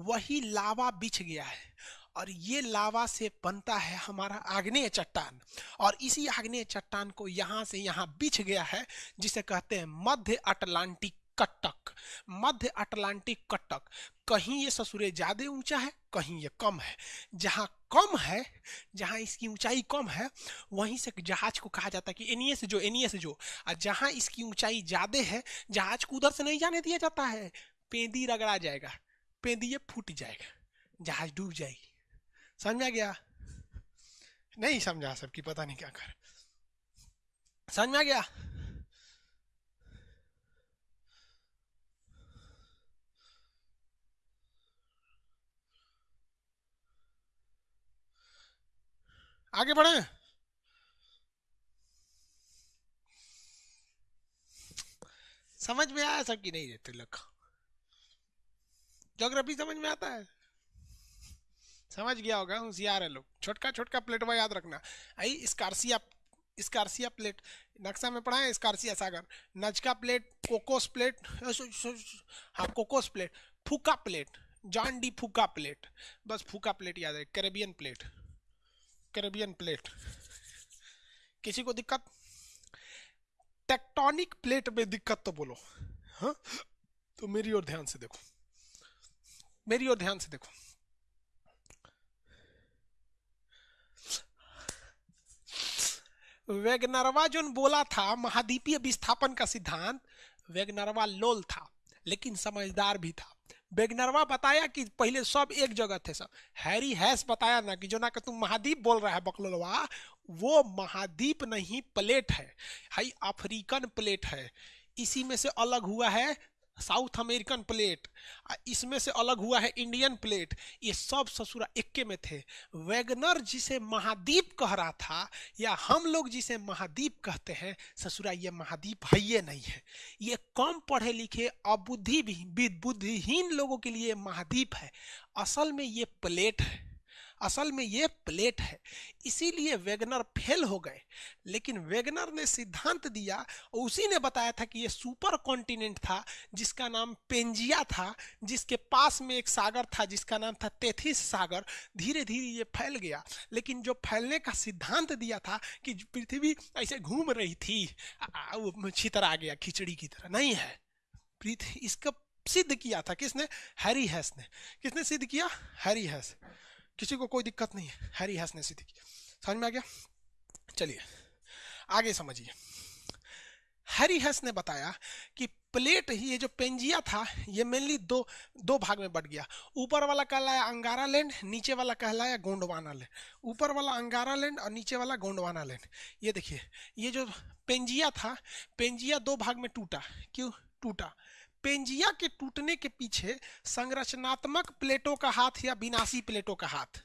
वही लावा बिछ गया है। और ये लावा से बनता है हमारा आग्नेय चट्टान। और इसी आग्नेय चट्टान को यहाँ से यहाँ बिछ गया है, जिसे कहते हैं मध्य अटलांटिक कटक, मध्य अटलांटिक कटक। कहीं ये ससुरे ज़्यादा ऊँचा है, कहीं ये कम है। जहाँ कम है, जहाँ इसकी ऊंचाई कम है, वहीं से जहाज़ को कहा जाता है कि एनिए से जो एनिए से जो। और जहाँ इसकी ऊंचाई ज़्यादा है, जहाज़ को उधर से नहीं जाने दिया जाता है। पेंदी रगड़ा जाएगा, पेंदी ये फूट जाएगा, जहाज़ डूब जाएगी। समझा गया? नहीं समझा, सबकी पता नहीं क्या कर। समझ में आ गया? आगे बढ़े। समझ में आया सब नहीं रहते लोग जोग्राफी समझ में आता है? समझ गया होगा, होशियार है लोग। छोटका छोटका प्लेट में याद रखना। आई, स्कारसिया स्कारसिया प्लेट नक्शा में पढ़ा है, स्कारसिया सागर। नजका प्लेट कोकोस प्लेट हाँ Cocos plate Fuca plate Juan de Fuca plate बस फूका प्लेट याद है, कैरेबियन प्लेट कैरेबियन प्लेट किसी को दिक्कत? टेक्टोनिक प्लेट में दिक्कत तो बोलो। हाँ? तो मेरी ओर ध्यान से देखो। मेरी ओर ध्यान से देखो। वेगनरवा जो बोला था, महाद्वीपीय विस्थापन का सिद्धांत, वेगनरवा लोल था, लेकिन समझदार भी था। बेगनरवा बताया कि पहले सब एक जगह थे सब। हैरी हैस बताया ना कि जो ना कि तुम महाद्वीप बोल रहा है, बकलोलवा, वो महाद्वीप नहीं, प्लेट है। हाई अफ्रीकन प्लेट है। इसी में से अलग हुआ है साउथ अमेरिकन प्लेट इसमें से अलग हुआ है इंडियन प्लेट। ये सब ससुरा इक्के में थे। वैगनर जिसे महाद्वीप कह रहा था, या हम लोग जिसे महाद्वीप कहते हैं, ससुरा, ये महाद्वीप है ये नहीं है। ये कम पढ़े लिखे अबुद्धि भी बुद्धिहीन लोगों के लिए महाद्वीप है। असल में ये प्लेट है। असल में ये प्लेट है। इसीलिए वेगनर फेल हो गए। लेकिन वेगनर ने सिद्धांत दिया और उसी ने बताया था कि ये सुपर कॉन्टिनेंट था, जिसका नाम पेंजिया था, जिसके पास में एक सागर था, जिसका नाम था तेथिस सागर। धीरे धीरे ये फैल गया। लेकिन जो फैलने का सिद्धांत दिया था कि पृथ्वी ऐसे घूम रही थी वो छितर आ गया, खिचड़ी की तरह। नहीं है। पृथ्वी, इसका सिद्ध किया था किसने? हैरी हैस ने। किसने सिद्ध किया? हैरी हैस किसी को कोई दिक्कत नहीं है। हैरी हैस ने सिद्ध किया समझ में आ गया? चलिए, आगे समझिए। हैरी हैस ने बताया कि प्लेट ही, ये जो पेंजिया था, ये मेनली दो दो भाग में बट गया। ऊपर वाला कहलाया अंगारा लैंड नीचे वाला कहलाया गोंडवाना लैंड ऊपर वाला अंगारा लैंड और नीचे वाला गोंडवाना लैंड ये देखिए, ये जो पेंजिया था, पेंजिया दो भाग में टूटा। क्यों? टूटा। पेंजिया के टूटने के पीछे संरचनात्मक प्लेटों का हाथ या विनाशी प्लेटों का हाथ।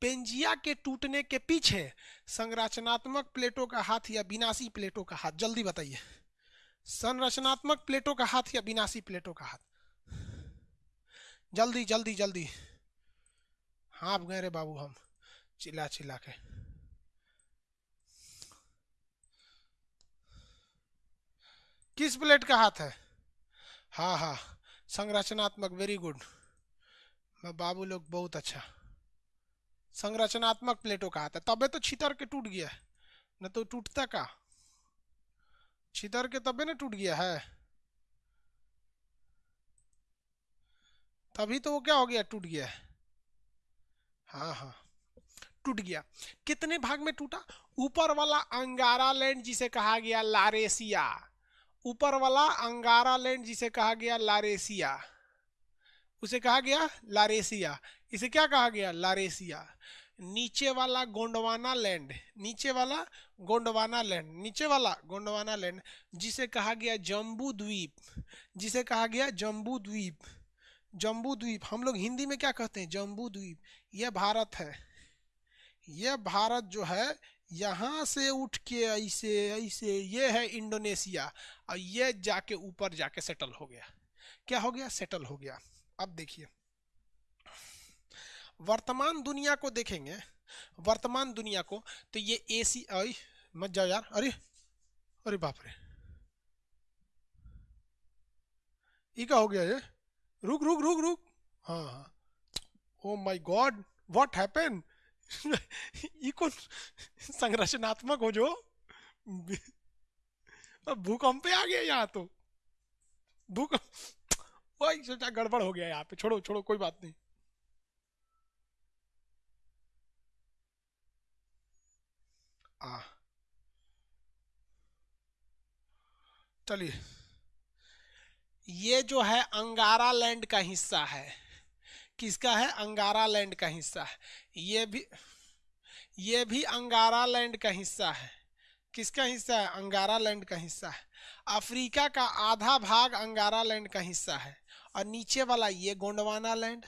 पेंजिया के टूटने के पीछे संरचनात्मक प्लेटों का हाथ या विनाशी प्लेटों का हाथ। जल्दी बताइए। संरचनात्मक प्लेटों का हाथ या विनाशी प्लेटों का हाथ। जल्दी जल्दी जल्दी। हाँ आप गए रे बाबू हम। चिल्ला चिल्ला के। किस प्लेट का हाथ है? हाँ हाँ. संरचनात्मक वेरी गुड बाबू लोग बहुत अच्छा. संरचनात्मक प्लेटों का है. तबे तो छितर के टूट गया न तो टूटता का? छितर के तबे ना टूट गया है. तभी तो वो क्या हो गया? टूट गया है. हाँ हाँ. टूट गया. कितने भाग में टूटा? ऊपर वाला अंगारा लैंड जिसे कहा गया लारेसिया ऊपर वाला अंगारा लैंड जिसे कहा गया लारेसिया। उसे कहा गया लारेसिया। इसे क्या कहा गया? लारेसिया। नीचे वाला गोंडवाना लैंड। नीचे वाला गोंडवाना लैंड। नीचे वाला गोंडवाना लैंड जिसे कहा गया जम्बू द्वीप। जिसे कहा गया जम्बू द्वीप। जम्बू द्वीप। हम लोग हिंदी में क्या कहते हैं? जम्बू द्वीप। यह भारत है। यह भारत जो है यहाँ से उठ के ऐसे ऐसे, ये है इंडोनेशिया। और ये जाके ऊपर जाके सेटल हो गया। क्या हो गया? सेटल हो गया। अब देखिए। वर्तमान दुनिया को देखेंगे। वर्तमान दुनिया को तो ये एसी आई मत जाओ यार। अरे अरे बाप रे। ये क्या हो गया ये? रुक रुक रुक रुक। हाँ हाँ। Oh my God what happened कौन संरचनात्मक हो जो। भूकंप आ गया यहाँ तो। भूकंप वही सोचा गड़बड़ हो गया यहाँ पे। छोड़ो छोड़ो, कोई बात नहीं। आ चलिए। ये जो है अंगारा लैंड का हिस्सा है। किसका है? अंगारा लैंड का हिस्सा है। ये भी ये भी अंगारा लैंड का हिस्सा है। किसका हिस्सा है? अंगारा लैंड का हिस्सा है। अफ्रीका का आधा भाग अंगारा लैंड का हिस्सा है और नीचे वाला ये गोंडवाना लैंड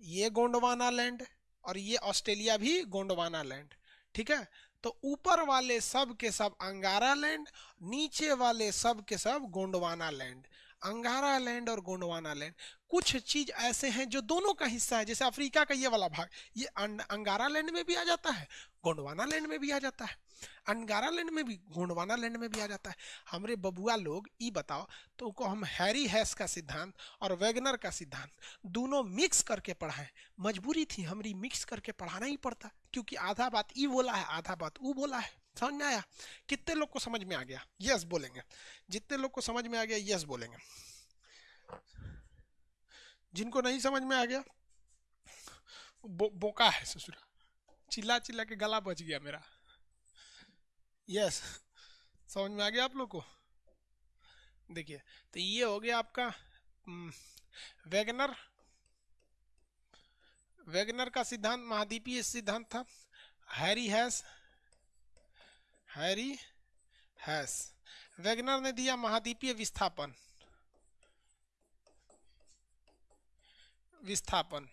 ये गोंडवाना लैंड और ये ऑस्ट्रेलिया भी गोंडवाना लैंड ठीक है? तो ऊपर वाले सब के सब अंगारा लैंड नीचे वाले सब के सब गोंडवाना लैंड अंगारा लैंड और गोंडवाना लैंड कुछ चीज़ ऐसे हैं जो दोनों का हिस्सा है, जैसे अफ्रीका का ये वाला भाग, ये अंगारा लैंड में भी आ जाता है, गोंडवाना लैंड में भी आ जाता है। अंगारा लैंड में भी, गोंडवाना लैंड में भी आ जाता है। हमरे बबुआ लोग, ई बताओ तो को हम हैरी हैस का सिद्धांत और वैगनर का सिद्धांत दोनों मिक्स करके पढ़ाएँ। मजबूरी थी, हमारी मिक्स करके पढ़ाना ही पड़ता, क्योंकि आधा बात ई बोला है, आधा बात वो बोला है। समझ में आया? कितने लोग को समझ में आ गया? यस बोलेंगे। जितने लोग को समझ में आ गया यस बोलेंगे। जिनको नहीं समझ में आ गया बो, बोका है ससुरा। चिल्ला चिल्ला के गला बच गया मेरा। यस समझ में आ गया आप लोग को? देखिए तो ये हो गया आपका वेगनर। वेगनर का सिद्धांत महाद्वीपीय सिद्धांत था। Harry Hess Harry Hess. Wegener ने दिया महाद्वीपीय विस्थापन। विस्थापन।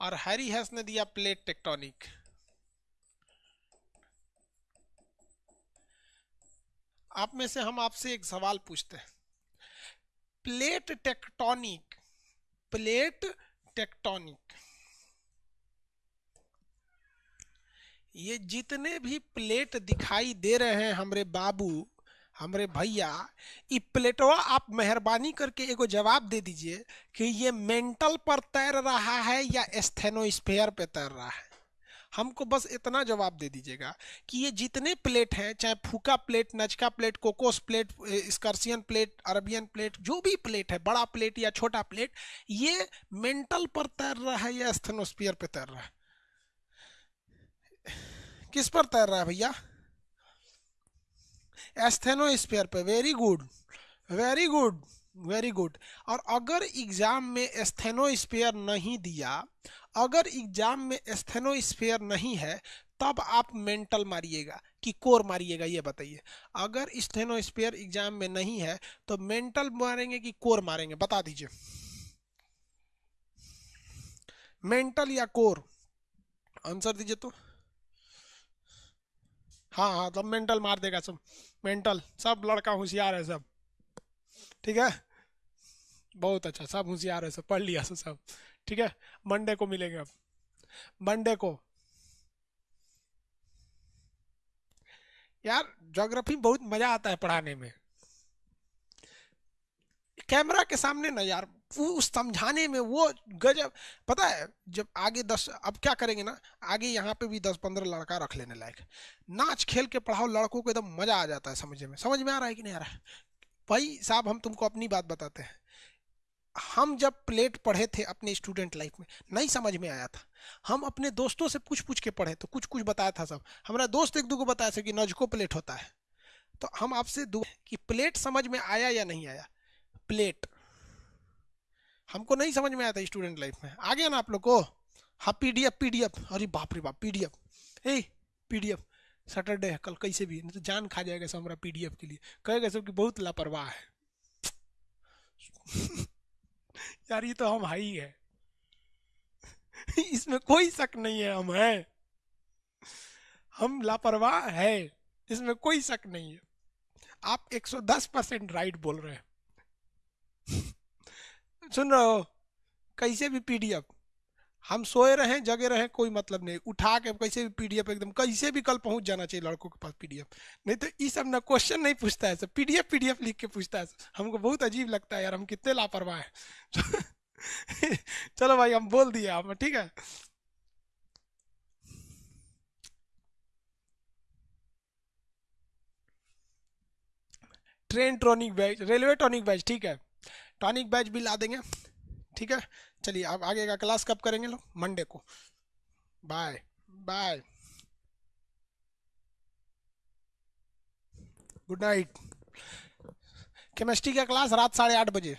और हैरी हैस ने दिया प्लेट टेक्टोनिक। आप में से हम आपसे एक सवाल पूछते हैं। Plate tectonic plate tectonic. ये जितने भी प्लेट दिखाई दे रहे हैं हमरे बाबू, हमरे भैया ये प्लेटवा आप मेहरबानी करके एगो जवाब दे दीजिए कि ये मेंटल पर तैर रहा है या एस्थेनोस्फेयर पे तैर रहा है? हमको बस इतना जवाब दे दीजिएगा कि ये जितने प्लेट हैं, चाहे Fuca plate, Nazca plate, Cocos plate स्कर्सियन plate, Arabian plate, जो भी प्लेट है, बड़ा प्लेट या छोटा प्लेट, ये मेंटल पर तैर रहा है या स्थेनोस्फियर पे तैर रहा है? किस पर तैर रहा है भैया? एस्थेनोस्फियर पे। Very good very good very good और अगर एग्ज़ाम में एस्थेनोस्फियर नहीं दिया, अगर एग्ज़ाम में एस्थेनोस्फेयर नहीं है, तब आप मेंटल मारिएगा कि कोर मारिएगा, ये बताइए। अगर स्टेनोस्फेयर एग्ज़ाम में नहीं है तो मेंटल मारेंगे कि कोर मारेंगे, बता दीजिए। मेंटल या कोर आंसर दीजिए तो। हाँ हाँ सब मेंटल मार देगा सब। मेंटल सब लड़का होशियार है सब। ठीक है? बहुत अच्छा सब होशियार है सब, पढ़ लिया सब ठीक है? मंडे को मिलेंगे अब। मंडे को। यार ज्योग्राफी बहुत मज़ा आता है पढ़ाने में। कैमरा के सामने ना यार उस समझाने में वो गजब, पता है, जब आगे दस, अब क्या करेंगे ना, आगे यहाँ पे भी दस पंद्रह लड़का रख लेने लायक। नाच, खेल के पढ़ाओ, लड़कों को एकदम मज़ा आ जाता है समझने में। समझ में आ रहा है कि नहीं आ रहा है? भाई साहब, हम तुमको अपनी बात बताते हैं। हम जब प्लेट पढ़े थे अपने स्टूडेंट लाइफ में, नहीं समझ में आया था। हम अपने दोस्तों से पूछ पूछ के पढ़े तो कुछ कुछ बताया था सब। हमारा दोस्त एक दो को बताया था कि नजको प्लेट होता है। तो हम आपसे दो कि प्लेट समझ में आया या नहीं आया? प्लेट। हमको नहीं समझ में था स्टूडेंट लाइफ में। आ गया ना आप लोग को? हाँ P D F P D F अरे बाप रे बाप पी डी एफ़ ए पी डी एफ़ सैटरडे है, कल कैसे भी, नहीं तो जान खा जाएगा सब हमारा पी डी एफ़ के लिए। कहेगा सब कि बहुत लापरवाह है। यार, ये तो हम हाई है। इसमें कोई शक नहीं है, हम हैं। हम लापरवाह है। इसमें कोई शक नहीं है। आप 110 परसेंट राइट बोल रहे हैं। सुन रहे हो? कैसे भी पीडीएफ हम सोए रहे, जगे रहे, कोई मतलब नहीं। उठा के कैसे भी पीडीएफ एकदम, कैसे भी कल पहुँच जाना चाहिए लड़कों के पास पीडीएफ नहीं तो ये सब ना क्वेश्चन नहीं पूछता है सब पीडीएफ पीडीएफ लिख के पूछता है। हमको बहुत अजीब लगता है यार, हम कितने लापरवाह हैं। चलो भाई, हम बोल दिए आप, ठीक है? ट्रेन ट्रॉनिक बैच रेलवे ट्रॉनिक बैच ठीक है? टॉनिक बैच भी ला देंगे। ठीक है? चलिए अब आगे का क्लास कब करेंगे लोग? मंडे को। Bye bye good night chemistry का क्लास रात साढ़े आठ बजे।